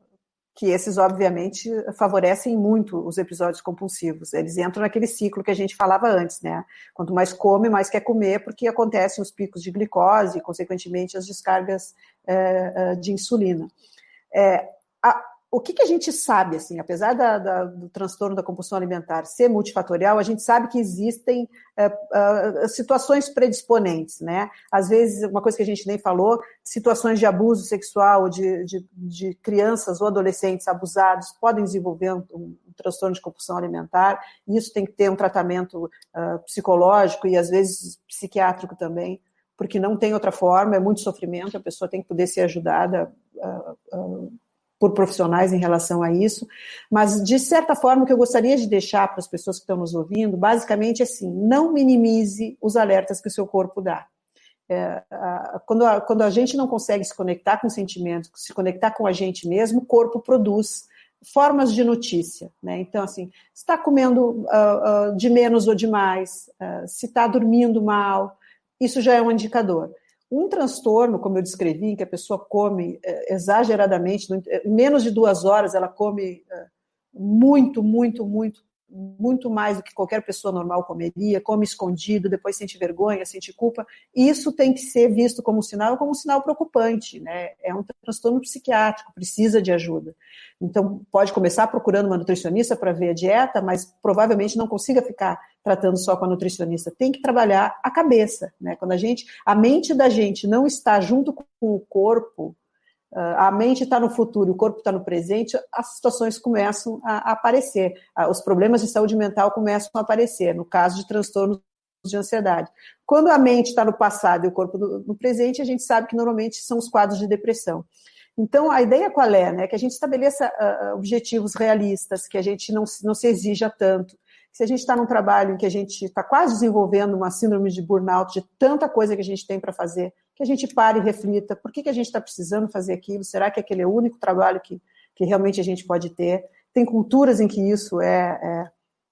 que esses, obviamente, favorecem muito os episódios compulsivos. Eles entram naquele ciclo que a gente falava antes, né? Quanto mais come, mais quer comer, porque acontecem os picos de glicose e, consequentemente, as descargas uh, de insulina. É, a, o que, que, a gente sabe, assim, apesar da, da, do transtorno da compulsão alimentar ser multifatorial, a gente sabe que existem uh, uh, situações predisponentes, né? Às vezes, uma coisa que a gente nem falou, situações de abuso sexual de, de, de crianças ou adolescentes abusados podem desenvolver um, um, transtorno de compulsão alimentar, e isso tem que ter um tratamento uh, psicológico e, às vezes, psiquiátrico também, porque não tem outra forma, é muito sofrimento, a pessoa tem que poder ser ajudada por profissionais em relação a isso, mas de certa forma o que eu gostaria de deixar para as pessoas que estão nos ouvindo, basicamente é assim, não minimize os alertas que o seu corpo dá. É, a, quando, a, quando a gente não consegue se conectar com sentimentos, se conectar com a gente mesmo, o corpo produz formas de notícia, né? Então, assim, está comendo uh, uh, de menos ou de mais, uh, se está dormindo mal, isso já é um indicador. Um transtorno, como eu descrevi, em que a pessoa come é, exageradamente, em menos de duas horas ela come é, muito, muito, muito muito mais do que qualquer pessoa normal comeria, come escondido, depois sente vergonha, sente culpa. Isso tem que ser visto como um sinal, como um sinal preocupante, né? É um transtorno psiquiátrico, precisa de ajuda. Então, pode começar procurando uma nutricionista para ver a dieta, mas provavelmente não consiga ficar tratando só com a nutricionista. Tem que trabalhar a cabeça, né? Quando a gente, a mente da gente não está junto com o corpo, a mente está no futuro, o corpo está no presente, as situações começam a, aparecer, ah, os problemas de saúde mental começam a aparecer, no caso de transtornos de ansiedade. Quando a mente está no passado e o corpo no, no, presente, a gente sabe que normalmente são os quadros de depressão. Então, a ideia qual é? Né? Que a gente estabeleça uh, objetivos realistas, que a gente não, não se exija tanto. Se a gente está num trabalho em que a gente está quase desenvolvendo uma síndrome de burnout, de tanta coisa que a gente tem para fazer, que a gente pare e reflita, por que, que a gente está precisando fazer aquilo? Será que aquele é o único trabalho que, que realmente a gente pode ter? Tem culturas em que isso é,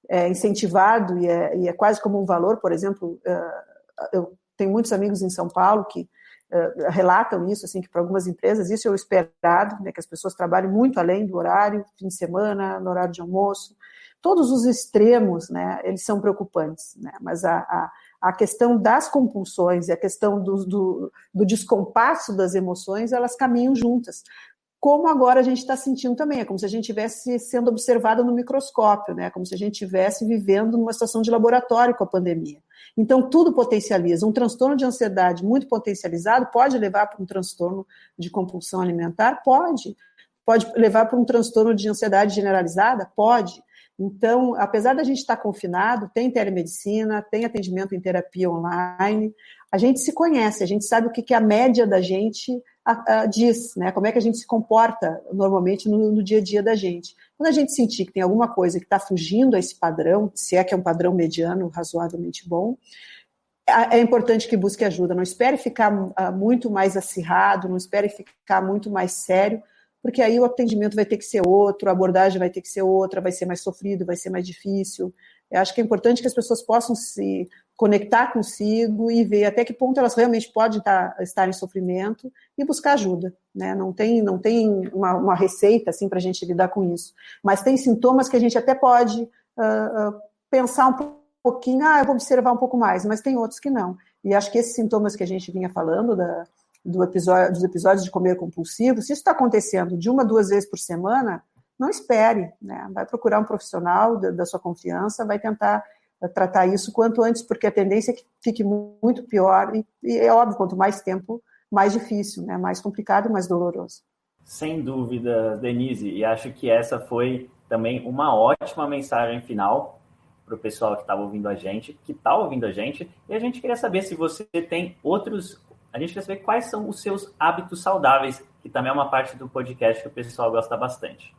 é, é incentivado e é, e é, quase como um valor, por exemplo, uh, eu tenho muitos amigos em São Paulo que uh, relatam isso, assim, que para algumas empresas isso é o esperado, né, que as pessoas trabalhem muito além do horário, fim de semana, no horário de almoço, todos os extremos, né, eles são preocupantes, né, mas a, a a questão das compulsões e a questão do, do, do descompasso das emoções, elas caminham juntas. Como agora a gente está sentindo também, é como se a gente estivesse sendo observado no microscópio, né? como se a gente estivesse vivendo numa situação de laboratório com a pandemia. Então, tudo potencializa. Um transtorno de ansiedade muito potencializado pode levar para um transtorno de compulsão alimentar? Pode. Pode levar para um transtorno de ansiedade generalizada? Pode. Então, apesar da gente estar confinado, tem telemedicina, tem atendimento em terapia online, a gente se conhece, a gente sabe o que, que a média da gente a, a, diz, né? Como é que a gente se comporta normalmente no, no, dia a dia da gente. Quando a gente sentir que tem alguma coisa que está fugindo a esse padrão, se é que é um padrão mediano razoavelmente bom, é importante que busque ajuda. Não espere ficar uh, muito mais acirrado, não espere ficar muito mais sério, porque aí o atendimento vai ter que ser outro, a abordagem vai ter que ser outra, vai ser mais sofrido, vai ser mais difícil. Eu acho que é importante que as pessoas possam se conectar consigo e ver até que ponto elas realmente podem estar, estar em sofrimento e buscar ajuda. Né? Não tem, não tem uma, uma receita assim, para a gente lidar com isso. Mas tem sintomas que a gente até pode uh, uh, pensar um pouquinho, ah, eu vou observar um pouco mais, mas tem outros que não. E acho que esses sintomas que a gente vinha falando, da, do episódio, dos episódios de comer compulsivo, se isso está acontecendo de uma, duas vezes por semana, não espere, né? Vai procurar um profissional da, da sua confiança, vai tentar eh, tratar isso quanto antes, porque a tendência é que fique muito pior, e, e é óbvio, quanto mais tempo, mais difícil, né? mais complicado mais doloroso.
Sem dúvida, Denise, e acho que essa foi também uma ótima mensagem final para o pessoal que estava ouvindo a gente, que está ouvindo a gente, e a gente queria saber se você tem outros a gente quer saber quais são os seus hábitos saudáveis, que também é uma parte do podcast que o pessoal gosta bastante.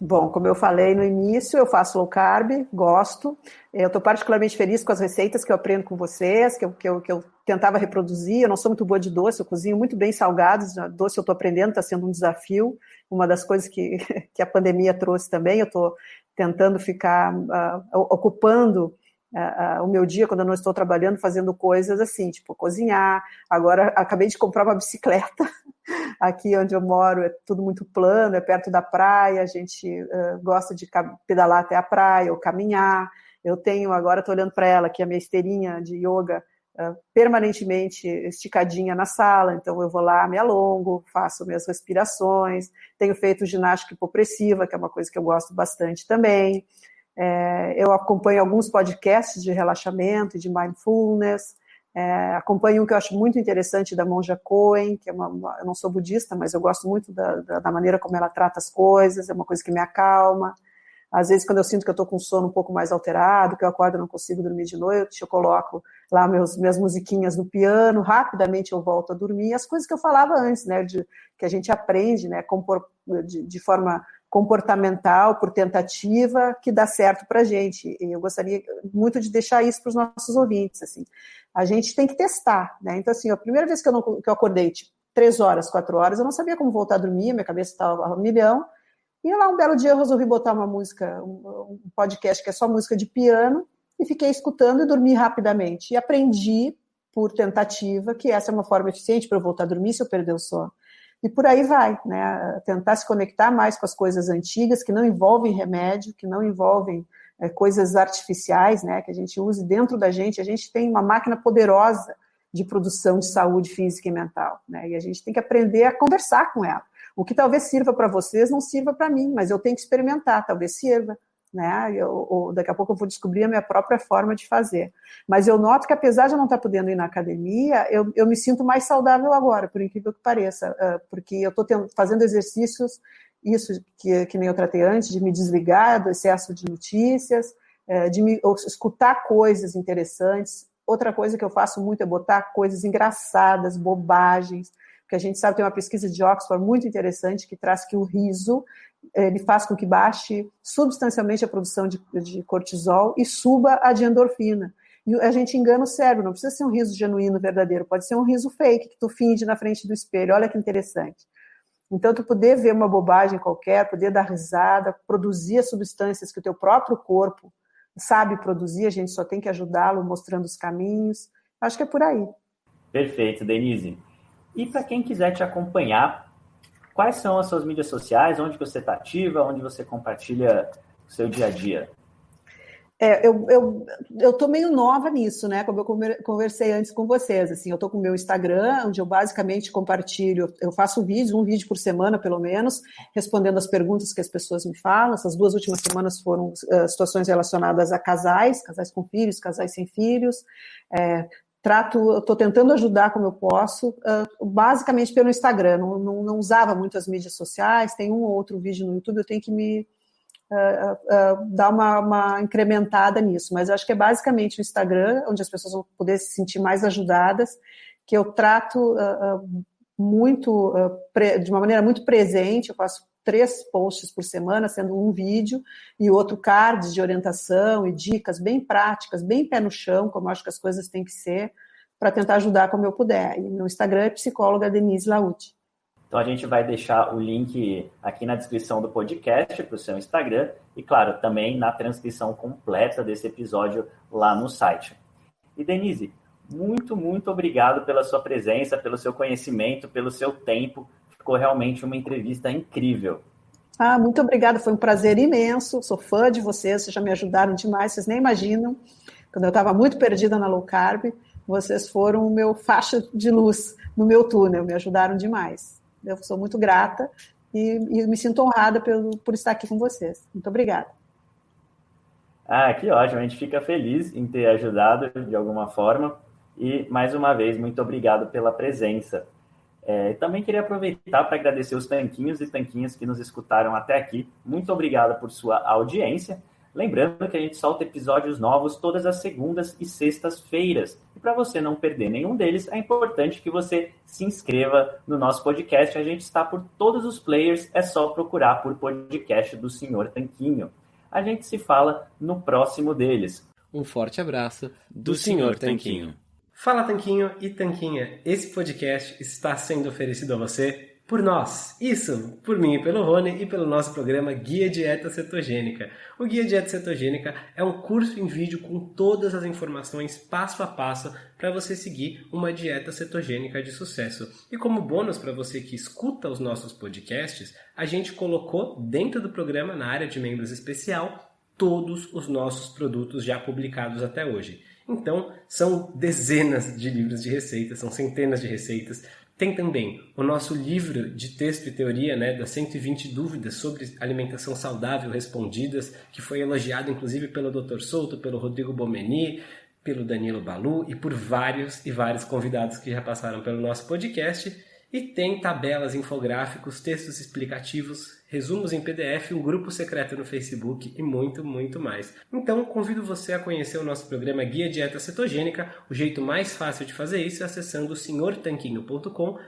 Bom, como eu falei no início, eu faço low carb, gosto. Eu estou particularmente feliz com as receitas que eu aprendo com vocês, que eu, que, eu, que eu tentava reproduzir. Eu não sou muito boa de doce, eu cozinho muito bem salgados. Doce eu estou aprendendo, está sendo um desafio. Uma das coisas que, que a pandemia trouxe também. Eu estou tentando ficar uh, ocupando uh, o meu dia quando eu não estou trabalhando, fazendo coisas assim, tipo cozinhar. Agora acabei de comprar uma bicicleta. Aqui onde eu moro é tudo muito plano, é perto da praia, a gente uh, gosta de pedalar até a praia ou caminhar. Eu tenho, agora estou olhando para ela, que é a minha esteirinha de yoga, permanentemente esticadinha na sala, então eu vou lá, me alongo, faço minhas respirações, tenho feito ginástica hipopressiva, que é uma coisa que eu gosto bastante também. É, eu acompanho alguns podcasts de relaxamento e de mindfulness. É, acompanho um que eu acho muito interessante da Monja Cohen, que é uma, uma, eu não sou budista, mas eu gosto muito da, da, da, maneira como ela trata as coisas, é uma coisa que me acalma. Às vezes, quando eu sinto que eu estou com sono um pouco mais alterado, que eu acordo e não consigo dormir de noite, eu coloco lá meus, minhas musiquinhas no piano, rapidamente eu volto a dormir. As coisas que eu falava antes, né, de, que a gente aprende, né, compor, de, de forma comportamental, por tentativa, que dá certo para a gente. Eu gostaria muito de deixar isso para os nossos ouvintes. Assim. A gente tem que testar. Né? Então, assim, a primeira vez que eu, não, que eu acordei, tipo, três horas, quatro horas, eu não sabia como voltar a dormir, minha cabeça estava a milhão. E lá, um belo dia, eu resolvi botar uma música, um, um podcast que é só música de piano, e fiquei escutando e dormi rapidamente. E aprendi, por tentativa, que essa é uma forma eficiente para eu voltar a dormir se eu perder o sono. E por aí vai, né? Tentar se conectar mais com as coisas antigas, que não envolvem remédio, que não envolvem é, coisas artificiais, né? Que a gente use dentro da gente. A gente tem uma máquina poderosa de produção de saúde física e mental, né? E a gente tem que aprender a conversar com ela. O que talvez sirva para vocês não sirva para mim, mas eu tenho que experimentar, talvez sirva né? Eu, ou daqui a pouco eu vou descobrir a minha própria forma de fazer. Mas eu noto que apesar de eu não estar podendo ir na academia, eu, eu me sinto mais saudável agora, por incrível que pareça, porque eu estou fazendo exercícios, isso que, que nem eu tratei antes, de me desligar do excesso de notícias, de me escutar coisas interessantes. Outra coisa que eu faço muito é botar coisas engraçadas, bobagens, porque a gente sabe tem uma pesquisa de Oxford muito interessante que traz que o riso ele faz com que baixe substancialmente a produção de, de cortisol e suba a de endorfina. E a gente engana o cérebro, não precisa ser um riso genuíno, verdadeiro, pode ser um riso fake, que tu finge na frente do espelho, olha que interessante. Então, tu poder ver uma bobagem qualquer, poder dar risada, produzir as substâncias que o teu próprio corpo sabe produzir, a gente só tem que ajudá-lo mostrando os caminhos. Acho que é por aí.
Perfeito, Denise. E para quem quiser te acompanhar, quais são as suas mídias sociais, onde você está ativa, onde você compartilha o seu dia a dia?
É, eu, eu, eu tô meio nova nisso, né? Como eu conversei antes com vocês, assim, eu tô com o meu Instagram, onde eu basicamente compartilho, eu faço vídeos, um vídeo por semana, pelo menos, respondendo as perguntas que as pessoas me falam. Essas duas últimas semanas foram uh, situações relacionadas a casais, casais com filhos, casais sem filhos. É, trato, estou tentando ajudar como eu posso, uh, basicamente pelo Instagram. Não, não, não, usava muito as mídias sociais, tem um ou outro vídeo no YouTube, eu tenho que me uh, uh, dar uma, uma, incrementada nisso. Mas eu acho que é basicamente o Instagram, onde as pessoas vão poder se sentir mais ajudadas, que eu trato muito, de uma maneira muito presente, eu faço três posts por semana, sendo um vídeo e outro cards de orientação e dicas bem práticas, bem pé no chão, como acho que as coisas têm que ser, para tentar ajudar como eu puder. E meu Instagram é psicóloga Denise Laute.
Então a gente vai deixar o link aqui na descrição do podcast para o seu Instagram e, claro, também na transcrição completa desse episódio lá no site. E Denise, muito, muito obrigado pela sua presença, pelo seu conhecimento, pelo seu tempo ficou realmente uma entrevista incrível.
Ah, muito obrigada, foi um prazer imenso. Sou fã de vocês, vocês já me ajudaram demais, vocês nem imaginam. Quando eu estava muito perdida na low carb, vocês foram o meu faixa de luz no meu túnel, me ajudaram demais. Eu sou muito grata e, e me sinto honrada pelo, por estar aqui com vocês. Muito obrigada.
Ah, que ótimo, a gente fica feliz em ter ajudado de alguma forma. E, mais uma vez, muito obrigado pela presença. É, também queria aproveitar para agradecer os tanquinhos e tanquinhas que nos escutaram até aqui. Muito obrigado por sua audiência.
Lembrando que a gente solta episódios novos todas as segundas e sextas-feiras. E para você não perder nenhum deles, é importante que você se inscreva no nosso podcast. A gente está por todos os players, é só procurar por podcast do Senhor Tanquinho. A gente se fala no próximo deles.
Um forte abraço do, do Senhor Tanquinho. Fala Tanquinho e Tanquinha, esse podcast está sendo oferecido a você por nós. Isso, por mim e pelo Rony e pelo nosso programa Guia Dieta Cetogênica. O Guia Dieta Cetogênica é um curso em vídeo com todas as informações passo a passo para você seguir uma dieta cetogênica de sucesso. E como bônus para você que escuta os nossos podcasts, a gente colocou dentro do programa, na área de membros especial, todos os nossos produtos já publicados até hoje. Então, são dezenas de livros de receitas, são centenas de receitas, tem também o nosso livro de texto e teoria, né, das 120 dúvidas sobre alimentação saudável respondidas, que foi elogiado inclusive pelo Dr. Souto, pelo Rodrigo Bomeni, pelo Danilo Balu e por vários e vários convidados que já passaram pelo nosso podcast. E tem tabelas, infográficos, textos explicativos, resumos em PDF, um grupo secreto no Facebook e muito, muito mais. Então, convido você a conhecer o nosso programa Guia Dieta Cetogênica. O jeito mais fácil de fazer isso é acessando senhortanquinho.com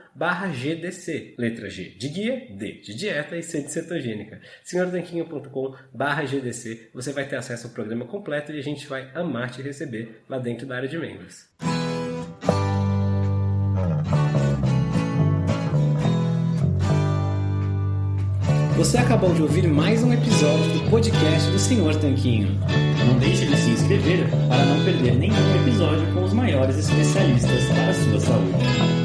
GDC. Letra G de guia, D de dieta e C de cetogênica. senhortanquinho.com GDC. Você vai ter acesso ao programa completo e a gente vai amar te receber lá dentro da área de membros. Você acabou de ouvir mais um episódio do podcast do Senhor Tanquinho.
Não deixe de se inscrever para não perder nenhum episódio com os maiores especialistas para a sua saúde.